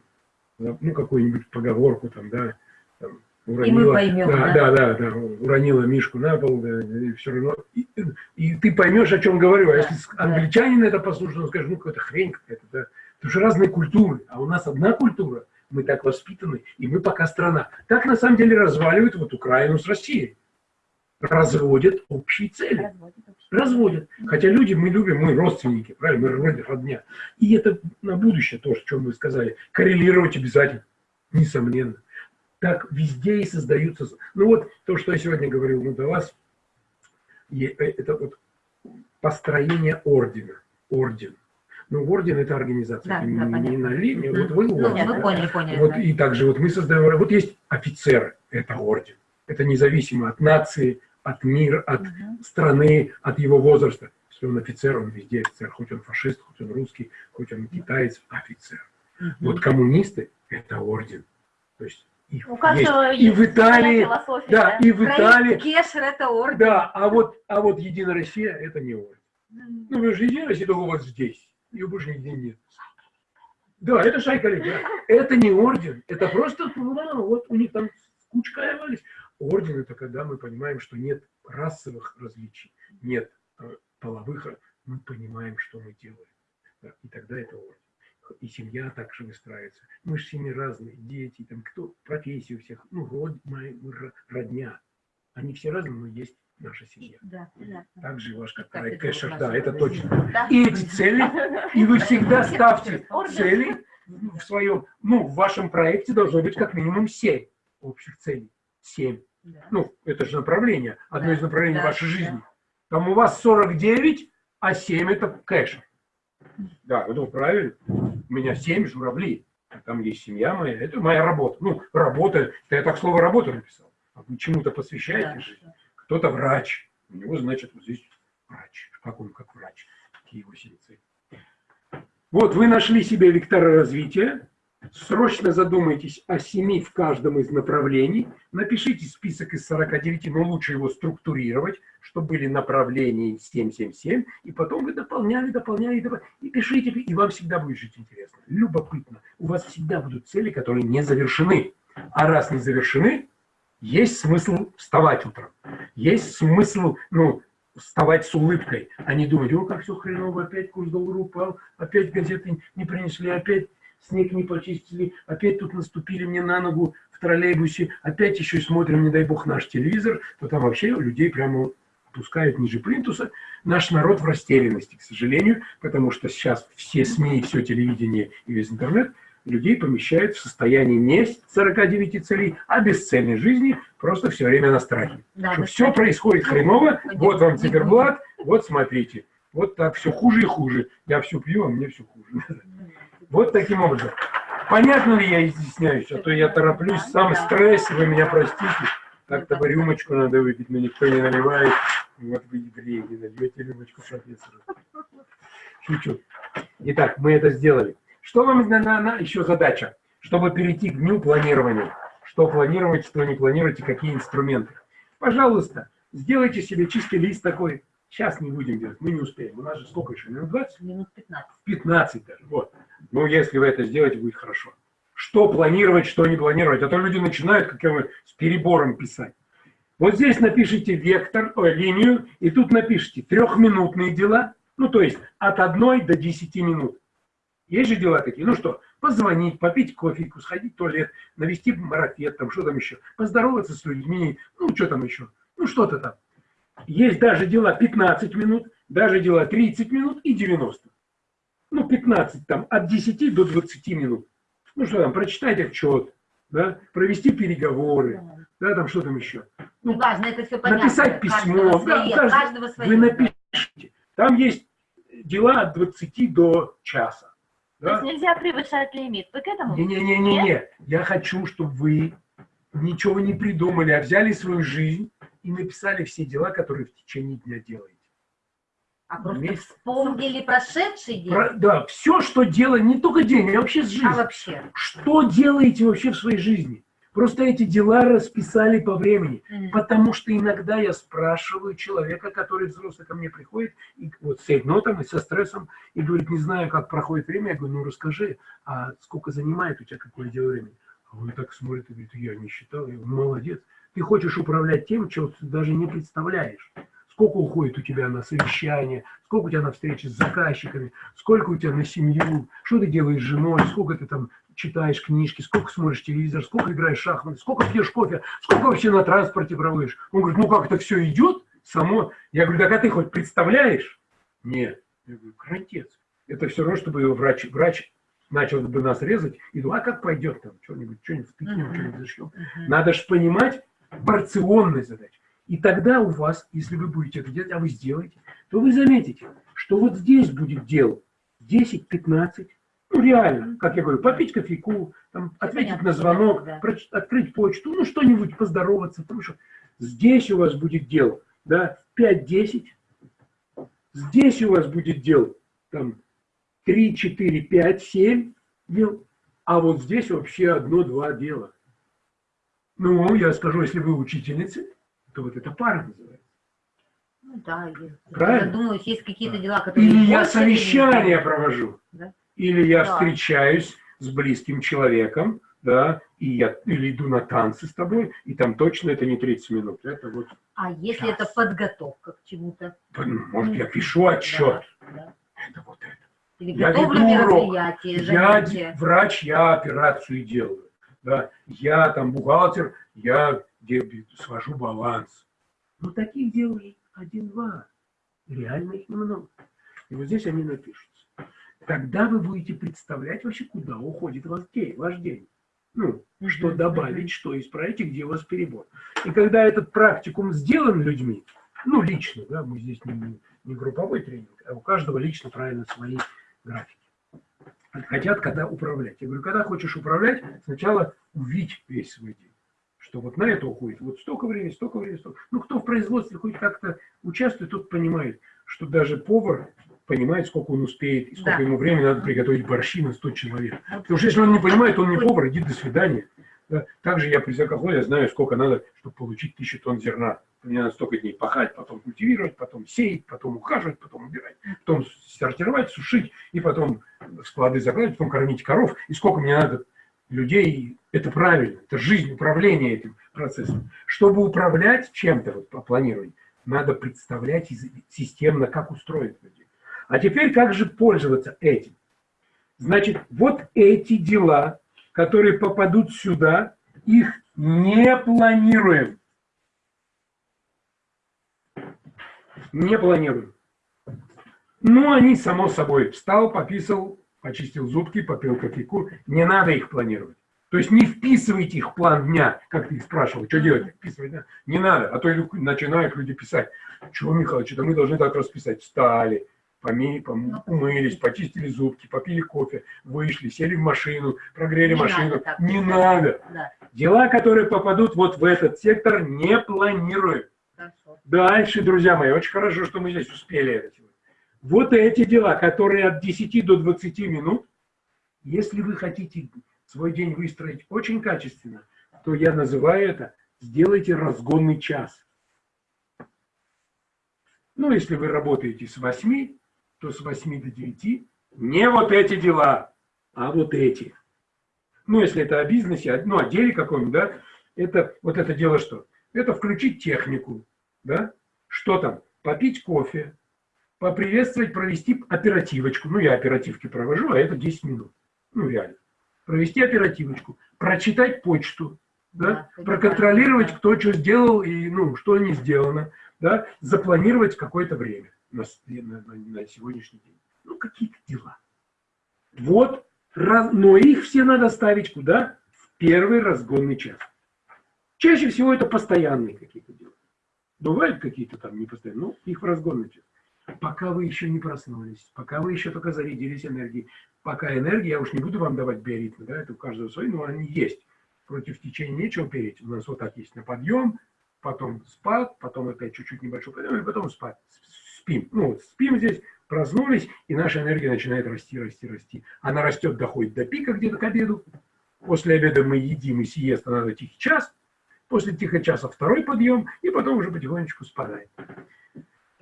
Speaker 2: ну какую-нибудь поговорку там, да, там, уронила,
Speaker 10: поймем,
Speaker 2: да,
Speaker 10: да.
Speaker 2: да, да, да, уронила мишку на пол, да, и все равно, и, и ты поймешь, о чем говорю, а
Speaker 10: Да,
Speaker 2: если с-
Speaker 10: да.
Speaker 2: англичанин это послушает, он скажет, ну какая-то хрень какая-то, да, потому что разные культуры, а у нас одна культура, мы так воспитаны, и мы пока страна. Так на самом деле разваливают вот Украину с Россией, разводят общие цели разводят. Хотя люди мы любим, мы родственники, правильно, мы вроде родня. И это на будущее то, о чем вы сказали, коррелировать обязательно, несомненно. Так везде и создаются. Ну вот то, что я сегодня говорил, ну до вас, э, это вот построение ордена, орден. Ну, орден это организация,
Speaker 10: Да,
Speaker 2: это
Speaker 10: да,
Speaker 2: не, не на линии,
Speaker 10: Мгм.
Speaker 2: вот вы
Speaker 1: Ну,
Speaker 2: орден.
Speaker 1: мы
Speaker 2: да?
Speaker 1: поняли, поняли.
Speaker 2: Вот
Speaker 1: да.
Speaker 2: и также вот мы создаем, вот есть офицеры, это орден. Это независимо от нации, от мира, от
Speaker 10: Мгм.
Speaker 2: страны, от его возраста. Если он офицер, он везде офицер, хоть он фашист, хоть он русский, хоть он китаец, офицер. Вот коммунисты – это орден. То есть их
Speaker 10: У каждого
Speaker 2: есть. И в Италии, да, и в Италии,
Speaker 1: Кешер это орден.
Speaker 2: да, а вот, а вот Единая Россия – это не орден. Ну, вы же Единая Россия, только у вас здесь, ее больше нигде нет. Да, это шайка да. Это не орден, это просто, ну, вот у них там кучкаевались. Орден – это когда мы понимаем, что нет расовых различий, нет э, половых, мы понимаем, что мы делаем. И тогда это орден. И семья также выстраивается. Мы же семьи разные, дети, там, кто, профессии у всех, ну, род, мы, мы ро- родня. Они все разные, но есть наша семья.
Speaker 10: Да, понятно.
Speaker 2: Также ваш как
Speaker 1: Так,
Speaker 2: Кэшер, да,
Speaker 1: наша
Speaker 2: это точно.
Speaker 10: Да.
Speaker 2: И эти цели, и вы всегда ставьте цели в своем, ну, в вашем проекте должно быть как минимум 7 общих целей. 7.
Speaker 10: Да.
Speaker 2: Ну, это же направление, одно
Speaker 1: Да,
Speaker 2: из направлений
Speaker 1: да,
Speaker 2: вашей
Speaker 1: да.
Speaker 2: жизни. Там у вас 49, а 7 это кэш. Да, ну правильно. У меня 7 журавлей. Там есть семья моя, это моя работа. Ну, работа, это я так слово работа написал. А вы чему-то посвящаете
Speaker 1: Да,
Speaker 2: жизнь. Кто-то врач. У него, значит, вот здесь врач. Как он как врач? Семь целей? Вот вы нашли себе векторы развития. Срочно задумайтесь о семи в каждом из направлений. Напишите список из 49, но лучше его структурировать, чтобы были направления 777. И потом вы дополняли, дополняли, дополняли. И пишите, и вам всегда будет жить интересно. Любопытно. У вас всегда будут цели, которые не завершены. А раз не завершены, есть смысл вставать утром. Есть смысл, ну, вставать с улыбкой, а не думать, о, как все хреново, опять курс доллара упал, опять газеты не принесли, опять снег не почистили, опять тут наступили мне на ногу в троллейбусе, опять еще смотрим, не дай бог, наш телевизор, то там вообще людей прямо опускают ниже плинтуса. Наш народ в растерянности, к сожалению, потому что сейчас все СМИ, все телевидение и весь интернет людей помещают в состояние не 49 целей, а бесцельной жизни, просто все время на страхе.
Speaker 1: Да,
Speaker 2: Что все происходит хреново, вот вам циферблат, вот смотрите. Вот так все хуже и хуже. Я все пью, а мне все хуже. Вот таким образом. Понятно ли я изъясняюсь? А то я тороплюсь, сам стресс, вы меня простите. Так-то бы рюмочку надо выпить, но никто не наливает. Вот вы евреи, не нальете рюмочку профессору. Шучу. Итак, мы это сделали. Что вам на, на- на- еще задача? Чтобы перейти к дню планирования. Что планировать, что не планировать и какие инструменты. Пожалуйста, сделайте себе чистый лист такой. Сейчас не будем делать, мы не успеем. У нас же сколько еще? Минут 20?
Speaker 1: Минут 15.
Speaker 2: 15 даже. Вот. Ну, если вы это сделаете, будет хорошо. Что планировать, что не планировать. А то люди начинают, как я говорю, с перебором писать. Вот здесь напишите вектор, ой, линию, и тут напишите трехминутные дела, ну, то есть от 1 до 10 минут. Есть же дела такие, ну что, позвонить, попить кофейку, сходить в туалет, навести марафет, там, что там еще, поздороваться с людьми, ну, что там еще, ну, что-то там. Есть даже дела 15 минут, даже дела 30 минут и 90. Ну, 15, там, от 10 до 20 минут. Ну, что там, прочитать отчет, да, провести переговоры, да, там, что там еще. Ну,
Speaker 1: Неважно, это все понятно.
Speaker 2: написать письмо,
Speaker 1: Каждого
Speaker 2: да,
Speaker 1: свое,
Speaker 2: каждый-
Speaker 1: каждого свое.
Speaker 2: вы напишите. Там есть дела от 20 до часа.
Speaker 10: То есть нельзя превышать лимит. Вы к этому?
Speaker 2: Не-не-не-не-не. Я хочу, чтобы вы ничего не придумали, а взяли свою жизнь и написали все дела, которые в течение дня делаете.
Speaker 1: А просто
Speaker 2: Вместе.
Speaker 1: вспомнили прошедший день.
Speaker 2: Про- да, все, что делаете, не только день, а вообще с
Speaker 1: А
Speaker 2: жизнью.
Speaker 1: вообще?
Speaker 2: Что делаете вообще в своей жизни? Просто эти дела расписали по времени. Потому что иногда я спрашиваю человека, который взрослый ко мне приходит, и вот с нотом и со стрессом, и говорит, не знаю, как проходит время. Я говорю, ну расскажи, а сколько занимает у тебя какое дело времени? А он так смотрит и говорит, я не считал. Я говорю, молодец. Ты хочешь управлять тем, чего ты даже не представляешь. Сколько уходит у тебя на совещание, сколько у тебя на встречи с заказчиками, сколько у тебя на семью, что ты делаешь с женой, сколько ты там читаешь книжки, сколько смотришь телевизор, сколько играешь в шахматы, сколько пьешь кофе, сколько вообще на транспорте проводишь. Он говорит, ну как это все идет само? Я говорю, так а ты хоть представляешь? Нет. Я говорю, кротец. Это все равно, чтобы врач, врач начал бы нас резать, и думал, а как пойдет там, что-нибудь, что-нибудь втыкнем, что-нибудь зашьем. Надо же понимать порционность задач. И тогда у вас, если вы будете это делать, а вы сделаете, то вы заметите, что вот здесь будет дел 10-15, ну реально, как я говорю, попить кофейку, там, ответить
Speaker 1: понятно,
Speaker 2: на звонок,
Speaker 1: да.
Speaker 2: открыть почту, ну что-нибудь, поздороваться, потому что здесь у вас будет дел, да, 5-10, здесь у вас будет дел, там, 3, 4, 5, 7 дел, а вот здесь вообще одно-два дела. Ну, я скажу, если вы учительницы, то вот это пара называется.
Speaker 1: Ну да, я-
Speaker 2: Правильно?
Speaker 1: я думаю, есть какие-то дела, которые...
Speaker 2: Или я совещание провожу,
Speaker 1: Да.
Speaker 2: Или я
Speaker 1: Да.
Speaker 2: встречаюсь с близким человеком, да, и я или иду на танцы с тобой, и там точно это не 30 минут. Это вот,
Speaker 1: А если это подготовка к чему-то?
Speaker 2: может, я пишу отчет.
Speaker 1: Да.
Speaker 2: Это вот это.
Speaker 1: Или
Speaker 2: Я
Speaker 1: готовлю мероприятие,
Speaker 2: Я
Speaker 1: занятие.
Speaker 2: д- врач, я операцию делаю. Да. Я там бухгалтер, я свожу баланс. Ну, таких дел один-два. Реально их немного. И вот здесь они напишутся. Тогда вы будете представлять вообще, куда уходит ваш день. Ваш день. Ну, что
Speaker 1: Мгм,
Speaker 2: добавить, что исправить и где у вас перебор. И когда этот практикум сделан людьми, ну, лично, да, мы здесь не, не групповой тренинг, а у каждого лично правильно свои графики. Хотят, когда управлять. Я говорю, когда хочешь управлять, сначала увидь весь свой день. Что вот на это уходит вот столько времени, столько времени, столько. Ну, кто в производстве хоть как-то участвует, тот понимает, что даже повар понимает, сколько он успеет, и сколько
Speaker 1: Да.
Speaker 2: ему времени надо приготовить борщи на 100 человек. Потому что если он не понимает, он не повар, иди до свидания. Да. Также я при заколхозе знаю, сколько надо, чтобы получить тысячу тонн зерна. Мне надо столько дней пахать, потом культивировать, потом сеять, потом ухаживать, потом убирать, потом сортировать, сушить, и потом в склады закладывать, потом кормить коров. И сколько мне надо людей, это правильно, это жизнь, управление этим процессом. Чтобы управлять чем-то вот, по планированию, надо представлять системно, как устроить людей. А теперь как же пользоваться этим? Значит, вот эти дела, которые попадут сюда, их не планируем. Не планируем. Ну, они, само собой, встал, пописал, почистил зубки, попил кофейку. Не надо их планировать. То есть не вписывайте их в план дня, как ты их спрашивал, что делать, вписывать, да? Не надо, а то начинают люди писать, чего, Михаил, что-то мы должны так расписать. Встали, поми, пом- умылись, почистили зубки, попили кофе, вышли, сели в машину, прогрели
Speaker 1: Не
Speaker 2: машину.
Speaker 1: надо
Speaker 2: не надо.
Speaker 1: Да,
Speaker 2: Дела, которые попадут вот в этот сектор, не планируем.
Speaker 1: хорошо.
Speaker 2: Дальше, друзья мои, очень хорошо, что мы здесь успели это сегодня. Вот эти дела, которые от 10 до 20 минут, если вы хотите свой день выстроить очень качественно, то я называю это «сделайте разгонный час». Ну, если вы работаете с 8, то с 8 до 9 не вот эти дела, а вот эти. Ну, если это о бизнесе, ну, о деле каком-нибудь, да, это, вот это дело что? Это включить технику, да, что там, попить кофе, поприветствовать, провести оперативочку. Ну, я оперативки провожу, а это 10 минут. Ну, реально. Провести оперативочку, прочитать почту, да,
Speaker 1: Да,
Speaker 2: проконтролировать,
Speaker 1: да.
Speaker 2: кто что сделал и, ну, что не сделано, да, запланировать какое-то время на, на- на- на сегодняшний день. Ну, какие-то дела. Вот, раз- но их все надо ставить куда? В первый разгонный час. Чаще всего это постоянные какие-то дела. Бывают какие-то там непостоянные, ну, их в разгонный час. Пока вы еще не проснулись, пока вы еще только зарядились энергией, пока энергия, я уж не буду вам давать биоритмы, да, это у каждого свои, но они есть. Против течения нечего переть. У нас вот так есть на подъем, потом спад, потом опять чуть-чуть небольшой подъем, и потом спад. Спим. Ну, вот спим здесь, проснулись, и наша энергия начинает расти, расти, расти. Она растет, доходит до пика где-то к обеду, После обеда мы едим и сиеста надо тихий час. После тихого часа второй подъем, и потом уже потихонечку спадает.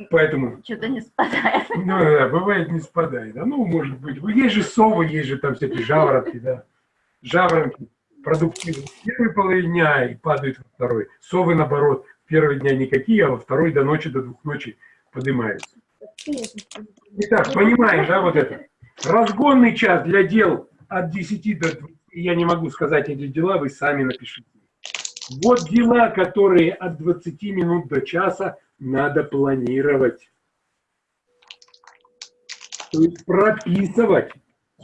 Speaker 2: Поэтому,
Speaker 10: Что-то не спадает.
Speaker 2: ну, да, бывает не спадает. А ну, может быть, есть же совы, есть же там всякие жаворонки, да. Жаворонки продуктивны в первой половине дня и падают во второй. Совы, наоборот, первые дня никакие, а во второй до ночи, до двух ночи поднимаются. Итак, понимаешь, да, вот это? Разгонный час для дел от 10 до 20, я не могу сказать эти дела, вы сами напишите. Вот дела, которые от 20 минут до часа надо планировать. То есть прописывать.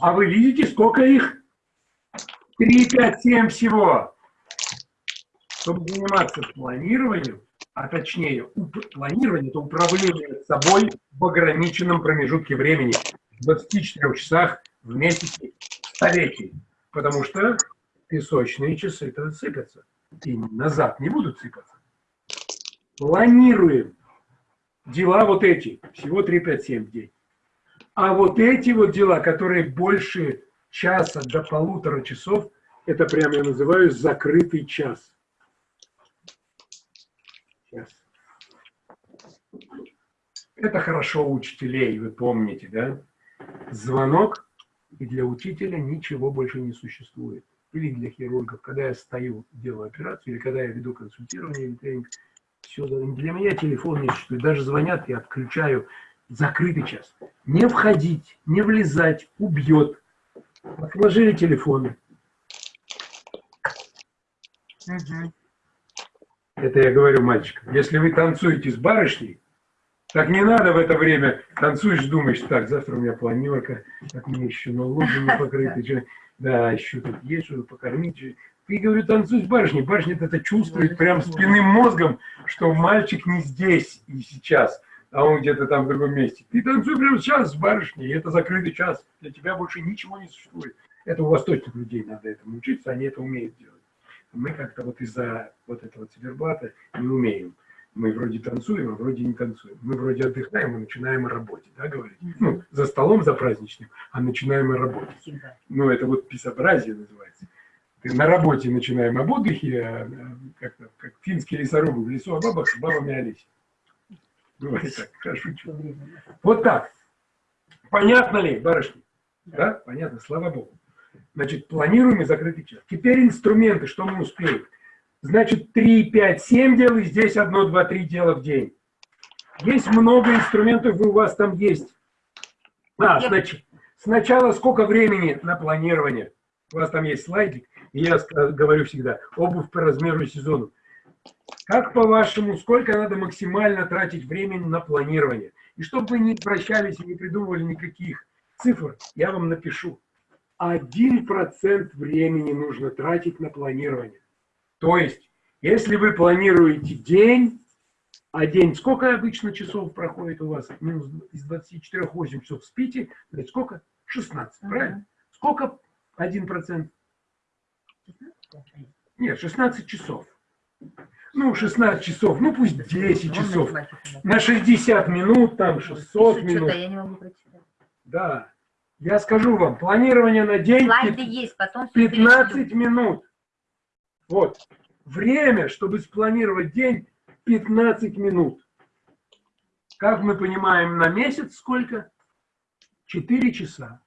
Speaker 2: А вы видите, сколько их? 3, 5, 7 всего. Чтобы заниматься планированием, а точнее планирование, это управление собой в ограниченном промежутке времени, в 24 часах в месяце, в столетии. Потому что песочные часы-то сыпятся. И назад не будут сыпаться. Планируем. Дела вот эти, всего 3, 5, 7 в день. А вот эти вот дела, которые больше часа до полутора часов, это прямо я называю закрытый час. Сейчас. Это хорошо у учителей, вы помните, да? Звонок, и для учителя ничего больше не существует. Или для хирургов, когда я стою, делаю операцию, или когда я веду консультирование или тренинг, все, для меня телефон не существует. Даже звонят, я отключаю закрытый час. Не входить, не влезать, убьет. Отложили телефоны. Это я говорю мальчикам. Если вы танцуете с барышней, так не надо в это время танцуешь, думаешь, так, завтра у меня планерка, так мне еще налоги не покрыты, что- да, еще тут есть что покормить. Ты, говорю, танцуй с барышней. Барышня это чувствует прям спинным мозгом, что мальчик не здесь и сейчас, а он где-то там в другом месте. Ты танцуй прямо сейчас с барышней, и это закрытый час. Для тебя больше ничего не существует. Это у восточных людей надо этому учиться, они это умеют делать. Мы как-то вот из-за вот этого циферблата не умеем. Мы вроде танцуем, а вроде не танцуем. Мы вроде отдыхаем, а начинаем о работе, да, говорить? Ну, за столом за праздничным, а начинаем о работе. Ну, это вот писобразие называется. Ты на работе начинаем об отдыхе, а, а, как-то, как финские лесорубы в лесу, а бабах с бабами Олесь. Бывает так, я шучу. Вот так. Понятно ли, барышни? Да? Понятно, слава богу. Значит, планируем и закрытый час. Теперь инструменты, что мы успеем. Значит, 3, 5, 7 дел, и здесь 1, 2, 3 дела в день. Есть много инструментов, и у вас там есть. А, значит, сначала сколько времени на планирование? У вас там есть слайдик, и я говорю всегда, обувь по размеру и сезону. Как по-вашему, сколько надо максимально тратить времени на планирование? И чтобы вы не прощались и не придумывали никаких цифр, я вам напишу. 1% времени нужно тратить на планирование. То есть, если вы планируете день, а день сколько обычно часов проходит у вас? Минус из 24 8 часов спите, значит сколько? 16, правильно? Сколько 1%? Нет, 16 часов. Ну, 16 часов, ну пусть 10 часов. На 60 минут, там 600 минут. Да. Я скажу вам, планирование на день
Speaker 1: Слайды есть, потом всё
Speaker 2: 15 минут. Вот. Время, чтобы спланировать день, 15 минут. Как мы понимаем, на месяц сколько? 4 часа.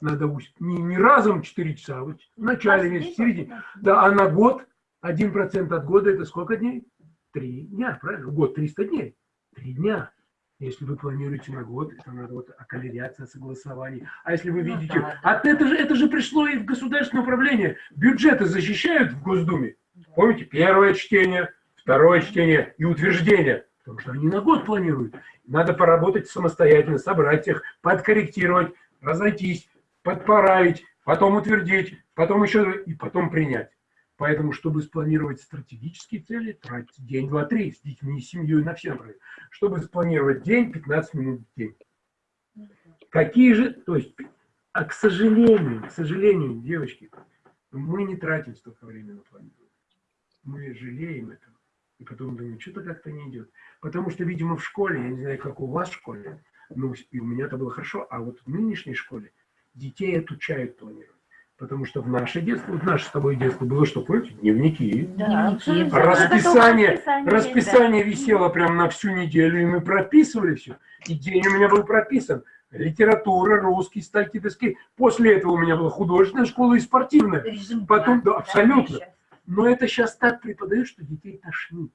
Speaker 2: Надо ус- не, не разом 4 часа, а вот в начале месяца, в середине. Да, а на год 1% от года это сколько дней? 3 дня, правильно? Год 300 дней. 3 дня. Если вы планируете на год, это надо вот околеряться, согласование. А если вы видите, а это же, это же пришло и в государственное управление. Бюджеты защищают в Госдуме. Помните, первое чтение, второе чтение и утверждение. Потому что они на год планируют. Надо поработать самостоятельно, собрать их, подкорректировать, разойтись, подправить, потом утвердить, потом еще и потом принять. Поэтому, чтобы спланировать стратегические цели, тратить день, два, три с детьми, с семьей на все направления. Чтобы спланировать день, 15 минут в день. Какие же, то есть, а к сожалению, к сожалению, девочки, мы не тратим столько времени на планирование. Мы жалеем этого. И потом думаем, что-то как-то не идет. Потому что, видимо, в школе, я не знаю, как у вас в школе, ну, и у меня это было хорошо, а вот в нынешней школе детей отучают планировать. Потому что в наше детство, вот наше с тобой детство было что, помните? Дневники.
Speaker 10: Да, абсолютно.
Speaker 2: Расписание,
Speaker 10: Расписание
Speaker 2: расписание висело прям на всю неделю, и мы прописывали все. И день у меня был прописан. Литература, русский, статьи, доски. После этого у меня была художественная школа и спортивная.
Speaker 1: Режим
Speaker 2: Потом,
Speaker 1: дня,
Speaker 2: да, абсолютно. Но это сейчас так преподают, что детей тошнит.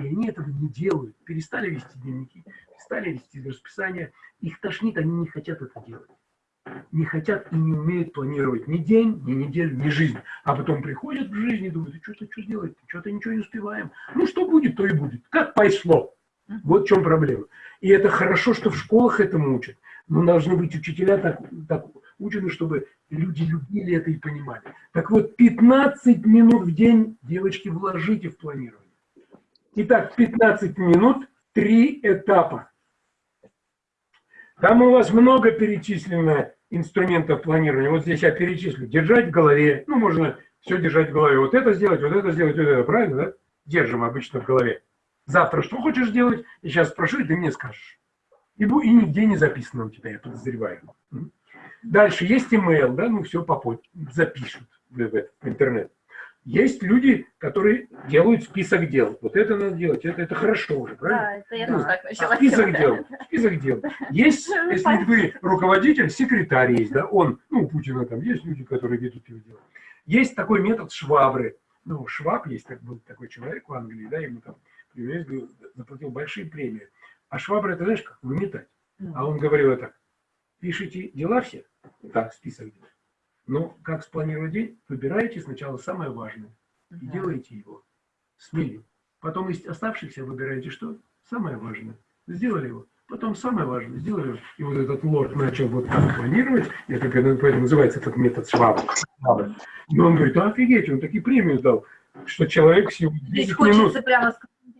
Speaker 2: И они этого не делают. Перестали вести дневники, перестали вести расписание. Их тошнит, они не хотят это делать. Не хотят и не умеют планировать ни день, ни неделю, ни жизнь. А потом приходят в жизнь и думают, что-то что делать, что-то ничего не успеваем. Ну, что будет, то и будет. Как пошло. Вот в чем проблема. И это хорошо, что в школах этому учат. Но должны быть учителя так, так учены, чтобы люди любили это и понимали. Так вот, 15 минут в день, девочки, вложите в планирование. Итак, 15 минут, три этапа. Там у вас много перечислено инструментов планирования. Вот здесь я перечислю. Держать в голове. Ну, можно все держать в голове. Вот это сделать, вот это сделать, вот это. Правильно, да? Держим обычно в голове. Завтра что хочешь делать? И сейчас спрошу, и ты мне скажешь. И, и нигде не записано у тебя, я подозреваю. Дальше есть email, да, ну все попозже, запишут в интернет. Есть люди, которые делают список дел. Вот это надо делать, это, это хорошо уже, правильно?
Speaker 10: Да, это я
Speaker 2: Ну,
Speaker 10: тоже так начала
Speaker 2: Список
Speaker 10: делать.
Speaker 2: дел. Список дел. Есть,
Speaker 10: Ну,
Speaker 2: если вы руководитель, секретарь есть, да, он, ну, у Путина там есть люди, которые ведут его дело. Есть такой метод швабры. Ну, Шваб есть, так, был такой человек в Англии, да, ему там привез, говорил, заплатил большие премии. А швабра, это знаешь, как выметать. А он говорил это, пишите дела все, так, список дел. Но как спланировать день, выбираете сначала самое важное и делаете его. Смели. Потом из оставшихся выбираете что? Самое важное. Сделали его. Потом самое важное. Сделали его. И вот этот лорд начал вот так планировать. Это поэтому называется этот метод Шваба. Но он говорит, «А офигеть, он такие премию дал, что человек всего
Speaker 1: Здесь
Speaker 2: 10 минут.
Speaker 1: хочется прямо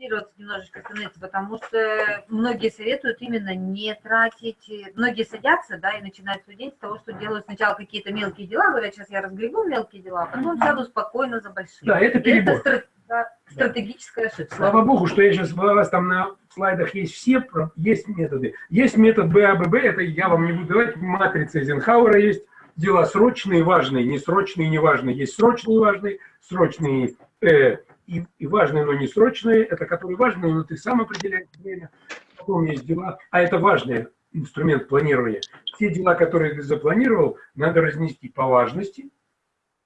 Speaker 1: сконцентрироваться немножечко, знаете, потому что многие советуют именно не тратить. Многие садятся, да, и начинают день с того, что делают сначала какие-то мелкие дела, говорят, сейчас я разгребу мелкие дела, а потом сяду спокойно за большие.
Speaker 2: Да, это
Speaker 1: И
Speaker 2: перебор.
Speaker 1: стра- да, стратегическая ошибка.
Speaker 2: Слава богу, что я сейчас у вас там на слайдах есть все, есть методы. Есть метод БАББ, это я вам не буду давать, матрица Эйзенхауэра есть. Дела срочные, важные, несрочные, неважные. Есть срочные, важные, срочные э, и, и важные, но не срочные. Это которые важные, но ты сам определяешь время. Потом есть дела, а это важный инструмент планирования. Те дела, которые ты запланировал, надо разнести по важности.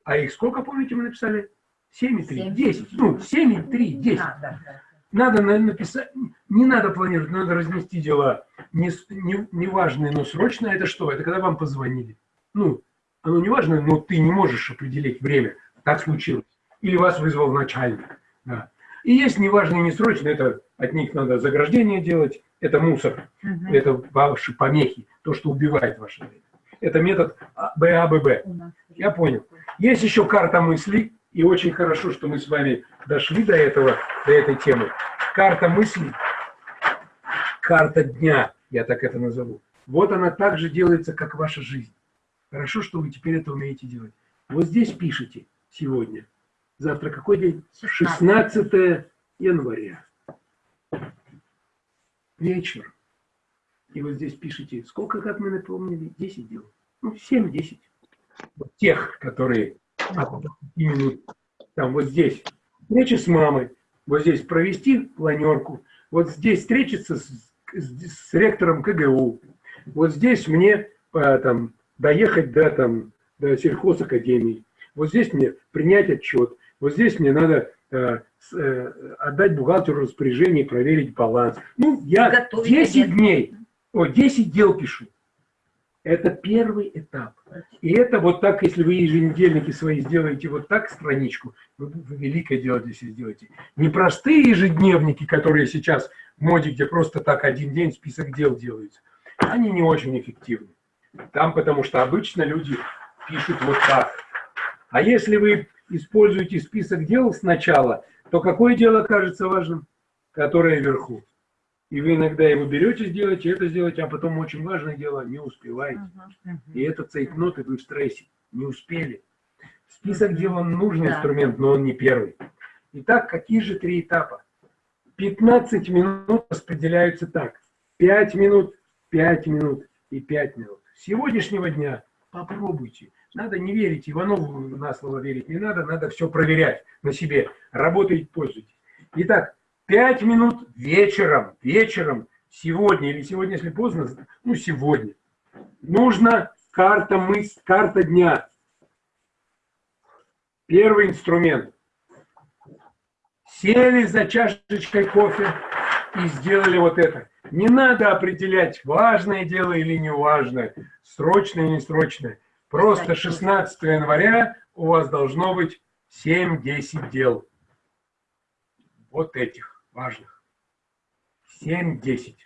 Speaker 2: А их сколько, помните, мы написали? 7 и 3,
Speaker 1: Семь.
Speaker 2: 10. Ну, 7 и 3, 10.
Speaker 1: А, да, да.
Speaker 2: Надо на- написать, не надо планировать, надо разнести дела. Не, не, не важные, но срочные. Это что? Это когда вам позвонили. Ну, оно не важно, но ты не можешь определить время. Так случилось. Или вас вызвал начальник. Да. И есть неважные, несрочные, это от них надо заграждение делать, это мусор,
Speaker 1: Мгм.
Speaker 2: это ваши помехи, то, что убивает ваше время. Это метод А- БАББ.
Speaker 1: Нас
Speaker 2: Я понял. Есть еще карта мыслей, и очень хорошо, что мы с вами дошли до этого, до этой темы. Карта мыслей, карта дня, я так это назову. Вот она так же делается, как ваша жизнь. Хорошо, что вы теперь это умеете делать. Вот здесь пишите сегодня. Завтра какой день? 16 января. Вечер. И вот здесь пишите, сколько, как мы напомнили, 10 дел. Ну, 7-10 вот тех, которые от 20 минут, там вот здесь встреча с мамой, вот здесь провести планерку, вот здесь встретиться с, с- с ректором КГУ, вот здесь мне а, там, доехать до, там, до сельхозакадемии, вот здесь мне принять отчет, вот здесь мне надо э, э, отдать бухгалтеру распоряжение и проверить баланс. Ну, я
Speaker 1: Готовить
Speaker 2: 10
Speaker 1: обед.
Speaker 2: дней, о, 10 дел пишу. Это первый этап. И это вот так, если вы еженедельники свои сделаете вот так страничку, вы, вы великое дело себя сделаете. Не простые ежедневники, которые сейчас в моде, где просто так один день список дел делается. Они не очень эффективны. Там, потому что обычно люди пишут вот так. А если вы используете список дел сначала, то какое дело кажется важным? Которое вверху. И вы иногда его берете сделать, и это сделать, а потом очень важное дело не успеваете. И это цейтнот, и вы в стрессе. Не успели. Список дел, он нужный
Speaker 1: Да.
Speaker 2: инструмент, но он не первый. Итак, какие же три этапа? 15 минут распределяются так. 5 минут, 5 минут и 5 минут. С сегодняшнего дня попробуйте. Надо не верить Иванову на слово верить не надо, надо все проверять на себе. Работаете, пользуйтесь. Итак, 5 минут вечером, вечером, сегодня или сегодня, если поздно, ну сегодня, нужно карта мысль, карта дня. Первый инструмент. Сели за чашечкой кофе и сделали вот это. Не надо определять, важное дело или неважное, срочное или несрочное. Просто 16 января у вас должно быть 7-10 дел. Вот этих важных. 7-10.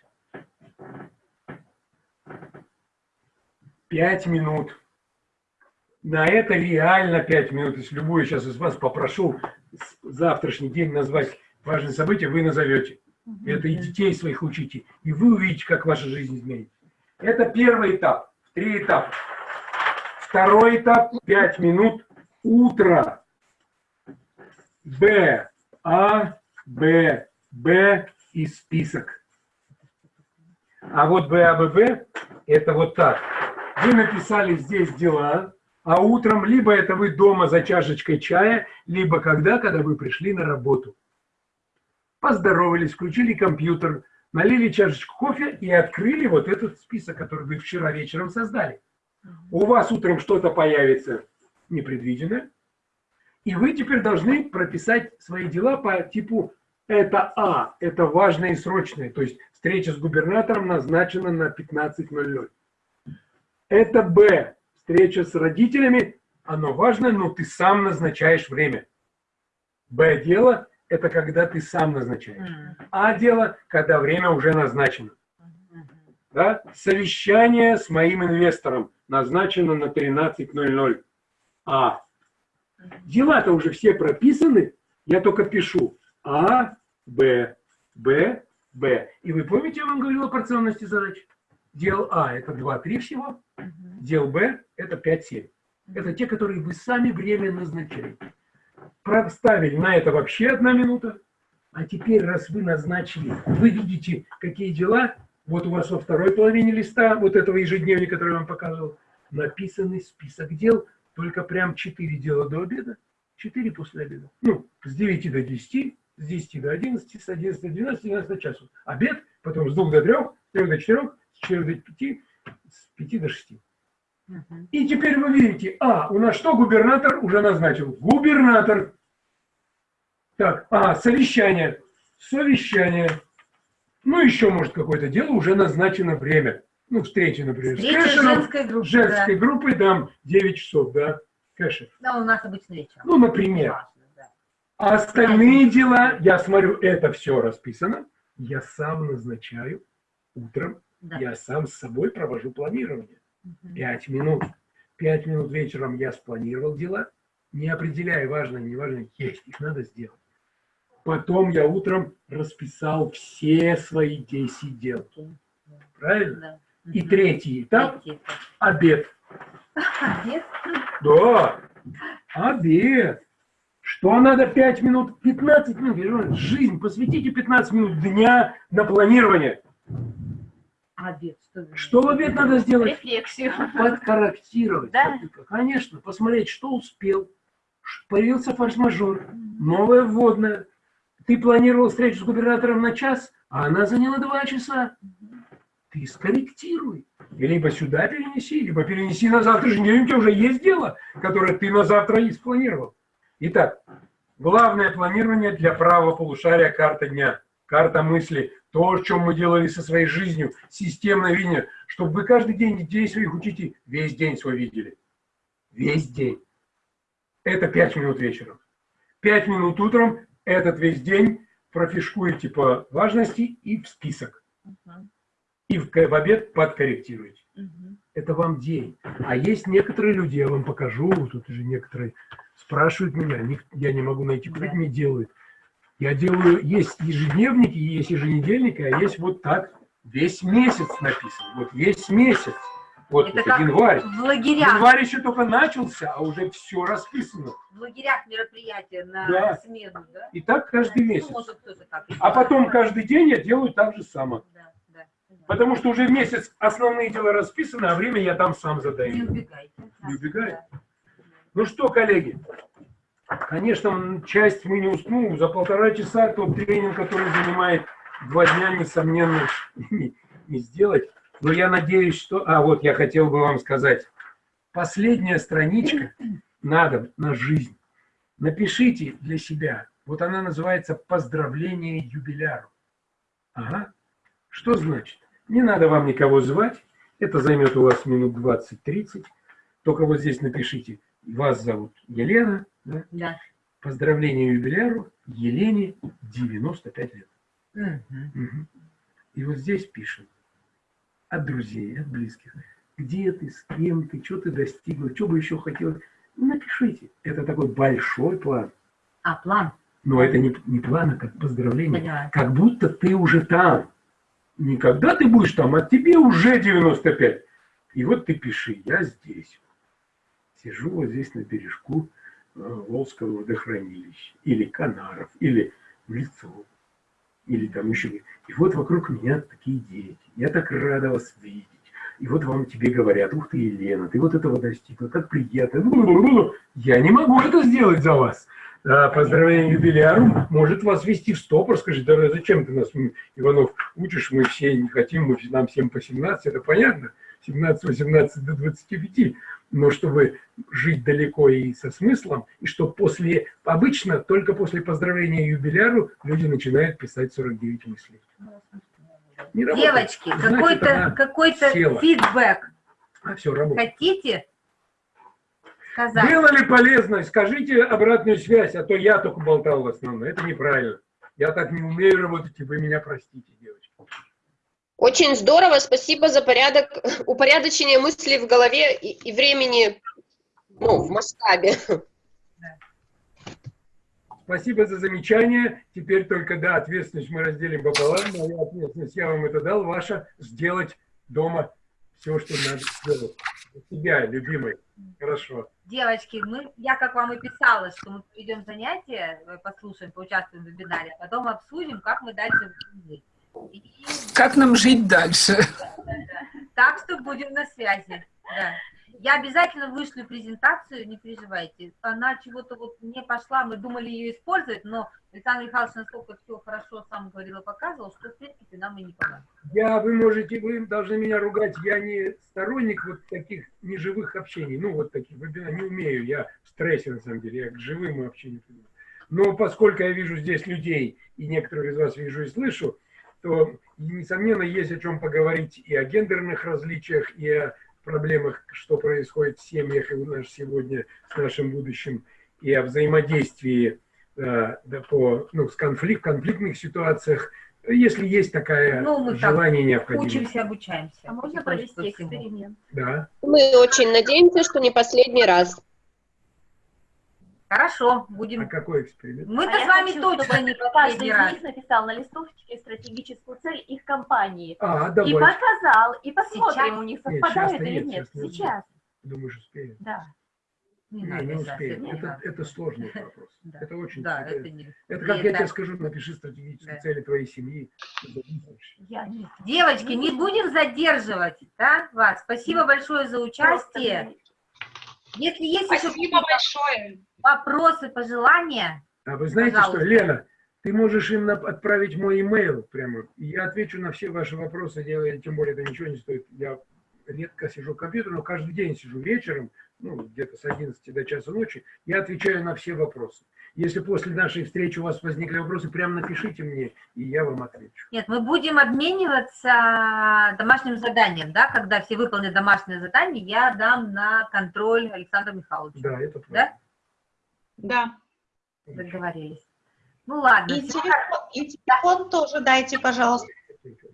Speaker 2: 5 минут. На это реально 5 минут. Если любую сейчас из вас попрошу завтрашний день назвать важные события, вы назовете. Это и детей своих учите. И вы увидите, как ваша жизнь изменится. Это первый этап. Три этапа. Второй этап. 5 минут. Утро. Б. А. Б. Б. И список. А вот Б, А, Б, Б. Это вот так. Вы написали здесь дела. А утром либо это вы дома за чашечкой чая, либо когда, когда вы пришли на работу поздоровались, включили компьютер, налили чашечку кофе и открыли вот этот список, который вы вчера вечером создали. У вас утром что-то появится непредвиденное, и вы теперь должны прописать свои дела по типу это А, это важное и срочное, то есть встреча с губернатором назначена на 15.00. Это Б, встреча с родителями, оно важно, но ты сам назначаешь время. Б дело это когда ты сам назначаешь. А дело, когда время уже назначено. Да? Совещание с моим инвестором назначено на 13.00. А. Дела-то уже все прописаны, я только пишу А, Б, Б, Б. И вы помните, я вам говорил о порционности задач? Дел А – это 2-3 всего, дел Б – это 5-7. Это те, которые вы сами время назначаете проставили на это вообще одна минута. А теперь, раз вы назначили, вы видите, какие дела, вот у вас во второй половине листа, вот этого ежедневника, который я вам показывал, написанный список дел, только прям 4 дела до обеда, 4 после обеда. Ну, с 9 до 10, с 10 до 11, с 11 до 12, 12 до часу. Обед, потом с 2 до 3, с 3 до 4, с 4 до 5, с 5 до 6. И теперь вы видите, а, у нас что губернатор уже назначил? Губернатор. Так, а, совещание. Совещание. Ну, еще, может, какое-то дело, уже назначено время. Ну, встреча, например.
Speaker 1: Встреча
Speaker 2: с Кэшером,
Speaker 1: женской группы,
Speaker 2: женской
Speaker 1: да.
Speaker 2: группой, там, 9 часов, да, Кэшер.
Speaker 1: Да, у нас обычно вечером.
Speaker 2: Ну, например. А остальные дела, я смотрю, это все расписано, я сам назначаю утром,
Speaker 1: Да.
Speaker 2: я сам с собой провожу планирование. Пять минут. Пять минут вечером я спланировал дела, не определяя, важно, не важно, есть, их надо сделать. Потом я утром расписал все свои 10 дел. Правильно? И третий этап – обед.
Speaker 1: Обед?
Speaker 2: Да, обед. Что надо 5 минут, 15 минут? Жизнь, посвятите 15 минут дня на планирование.
Speaker 1: Обед. Что,
Speaker 2: Что в обед надо сделать?
Speaker 10: Рефлексию.
Speaker 2: Подкорректировать.
Speaker 10: Да.
Speaker 2: Конечно, посмотреть, что успел. Появился форс-мажор, новое вводное. Ты планировал встречу с губернатором на час, а она заняла два часа. Ты скорректируй. Либо сюда перенеси, либо перенеси на завтрашний день. У тебя уже есть дело, которое ты на завтра и спланировал. Итак, главное планирование для правого полушария карта дня, карта мысли, то, о чем мы делали со своей жизнью, системное видение, чтобы вы каждый день детей своих учите, весь день свой видели. Весь день. Это 5 минут вечером. 5 минут утром, этот весь день профишкуете по важности и в список. И в, в обед подкорректируете. Это вам день. А есть некоторые люди, я вам покажу, тут уже некоторые спрашивают меня, я не могу найти, кто это мне делает. Я делаю, есть ежедневники, есть еженедельники, а есть вот так, весь месяц написан, вот весь месяц. Вот
Speaker 1: Это как
Speaker 2: январь.
Speaker 1: в лагерях.
Speaker 2: Январь еще только начался, а уже все расписано.
Speaker 1: В лагерях мероприятия на
Speaker 2: Да.
Speaker 1: смену, да?
Speaker 2: И так каждый
Speaker 1: Ну,
Speaker 2: месяц.
Speaker 1: может, кто-то так
Speaker 2: А потом каждый день я делаю так же самое.
Speaker 1: Да, да.
Speaker 2: Потому что уже месяц основные дела расписаны, а время я там сам
Speaker 1: Не
Speaker 2: задаю.
Speaker 1: убегайте.
Speaker 2: Не убегай. Ну что, коллеги, конечно, часть мы не уснул. За полтора часа тот тренинг, который занимает два дня, несомненно, не, не сделать. Но я надеюсь, что... А, вот я хотел бы вам сказать. Последняя страничка надо на жизнь. Напишите для себя. Вот она называется «Поздравление юбиляру». Ага. Что значит? Не надо вам никого звать. Это займет у вас минут 20-30. Только вот здесь напишите. Вас зовут Елена. да?
Speaker 1: Да.
Speaker 2: Поздравление юбиляру Елене 95 лет.
Speaker 1: Мгм.
Speaker 2: Мгм. И вот здесь пишем. От друзей, от близких. Где ты, с кем ты, что ты достигла, что бы еще хотела. Напишите. Это такой большой план.
Speaker 1: А, план.
Speaker 2: Но это не, не план, а как поздравление.
Speaker 1: Поняла.
Speaker 2: Как будто ты уже там. Не когда ты будешь там, а тебе уже 95. И вот ты пиши, я здесь. Сижу вот здесь на бережку э, Волжского водохранилища. Или Канаров, или в лицо. Или там еще. И вот вокруг меня такие дети. Я так рада вас видеть. И вот вам тебе говорят, ух ты, Елена, ты вот этого достигла, как приятно. Я не могу это сделать за вас. А, Поздравление юбиляру может вас вести в стопор, скажет, да зачем ты нас, Иванов, учишь, мы все не хотим, мы, нам всем по 17, это понятно, 17-18 до 25, но чтобы жить далеко и со смыслом, и что после, обычно только после поздравления юбиляру люди начинают писать 49 мыслей. Не работает.
Speaker 1: Девочки, какой-то какой-то
Speaker 2: села.
Speaker 1: фидбэк
Speaker 2: А, все, работает.
Speaker 1: хотите сказать?
Speaker 2: Делали полезно, скажите обратную связь, а то я только болтал в основном. Это неправильно. Я так не умею работать, и вы меня простите, девочки.
Speaker 6: Очень здорово, спасибо за порядок, упорядочение мыслей в голове и, и времени, ну, в масштабе.
Speaker 2: Спасибо за замечание. Теперь только, да, ответственность мы разделим пополам. Моя ответственность, я вам это дал. Ваша сделать дома все, что надо сделать. Себя, любимый. Хорошо.
Speaker 1: Девочки, мы, я как вам и писала, что мы проведем занятия, э, послушаем, поучаствуем в вебинаре, а потом обсудим, как мы дальше будем жить. И
Speaker 11: Как нам жить дальше?
Speaker 1: Так что будем на связи. Да. Я обязательно вышлю презентацию, не переживайте. Она чего-то вот не пошла, мы думали ее использовать, но Александр Михайлович настолько все хорошо сам говорил и показывал, что в принципе нам и не помогает.
Speaker 2: Я, вы можете, вы должны меня ругать, я не сторонник вот таких неживых общений, ну вот таких, не умею, я в стрессе на самом деле, я к живым привык. Но поскольку я вижу здесь людей, и некоторых из вас вижу и слышу, то, несомненно, есть о чем поговорить и о гендерных различиях, и о проблемах, что происходит в семьях и у нас сегодня с нашим будущим, и о взаимодействии э, да, по, ну, с конфликт, конфликтных ситуациях, если есть такая
Speaker 1: Ну, мы так
Speaker 2: желание необходимость.
Speaker 1: Учимся, обучаемся.
Speaker 10: А можно
Speaker 1: И
Speaker 10: провести эксперимент?
Speaker 2: Да.
Speaker 6: Мы очень надеемся, что не последний раз.
Speaker 1: Хорошо,
Speaker 2: А
Speaker 1: будем.
Speaker 2: какой эксперимент?
Speaker 1: Мы-то
Speaker 10: А
Speaker 1: с вами
Speaker 10: хочу,
Speaker 1: точно не
Speaker 10: Каждый из них написал на листовочке стратегическую цель их компании.
Speaker 2: А,
Speaker 10: И
Speaker 2: давай.
Speaker 10: показал, и посмотрим,
Speaker 1: Сейчас?
Speaker 10: у них
Speaker 2: Нет,
Speaker 10: совпадает
Speaker 2: сейчас-то
Speaker 10: или
Speaker 2: нет,
Speaker 10: нет.
Speaker 2: сейчас не
Speaker 10: Сейчас,
Speaker 2: Думаешь, успеем?
Speaker 10: да.
Speaker 1: Не
Speaker 2: Не, не успеем.
Speaker 1: не
Speaker 2: Это, это сложный вопрос.
Speaker 1: Да.
Speaker 2: Это очень
Speaker 1: Да,
Speaker 2: это,
Speaker 1: не...
Speaker 2: это как я
Speaker 1: это-
Speaker 2: тебе скажу, напиши стратегические
Speaker 1: Да.
Speaker 2: цели твоей семьи.
Speaker 10: Я не
Speaker 1: Девочки, не будем задерживать да, вас. Спасибо большое за участие. Если есть еще
Speaker 8: Спасибо
Speaker 1: какие-то
Speaker 8: большое.
Speaker 1: вопросы, пожелания,
Speaker 2: А вы знаете
Speaker 1: Пожалуйста.
Speaker 2: что, Лена, ты можешь им отправить мой имейл прямо, и я отвечу на все ваши вопросы, я, тем более это ничего не стоит. Я редко сижу к компьютеру, но каждый день сижу вечером, ну, где-то с 11 до часа ночи, я отвечаю на все вопросы. Если после нашей встречи у вас возникли вопросы, прямо напишите мне, и я вам отвечу.
Speaker 1: нет, мы будем обмениваться домашним заданием, да, когда все выполнят домашнее задание, я дам на контроль Александру Михайловичу.
Speaker 2: Да, это
Speaker 1: Да?
Speaker 2: правильно.
Speaker 8: Да.
Speaker 1: Договорились. Ну ладно,
Speaker 12: И телефон, и телефон тоже дайте, пожалуйста.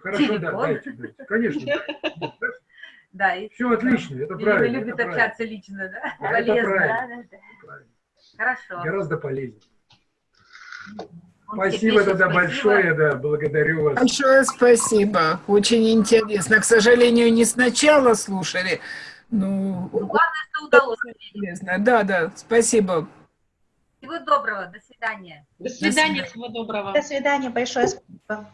Speaker 2: Хорошо, да,
Speaker 1: Телефон.
Speaker 2: дайте, дайте. Конечно.
Speaker 1: да, и
Speaker 2: Все отлично, это
Speaker 1: Ирина
Speaker 2: правильно.
Speaker 1: любит
Speaker 2: это правильно.
Speaker 1: общаться лично, да?
Speaker 2: Да, это
Speaker 1: Полезно.
Speaker 2: правильно.
Speaker 10: Да, да, да.
Speaker 1: Хорошо.
Speaker 2: Гораздо полезнее. Спасибо тогда
Speaker 1: спасибо.
Speaker 2: большое, да, благодарю вас.
Speaker 11: Большое спасибо. Очень интересно. К сожалению, не сначала слушали. Ну,
Speaker 1: Ну, Главное, что удалось.
Speaker 11: полезно. Да, да, спасибо.
Speaker 1: Всего доброго, до свидания.
Speaker 8: До свидания, всего доброго.
Speaker 12: До свидания, большое спасибо.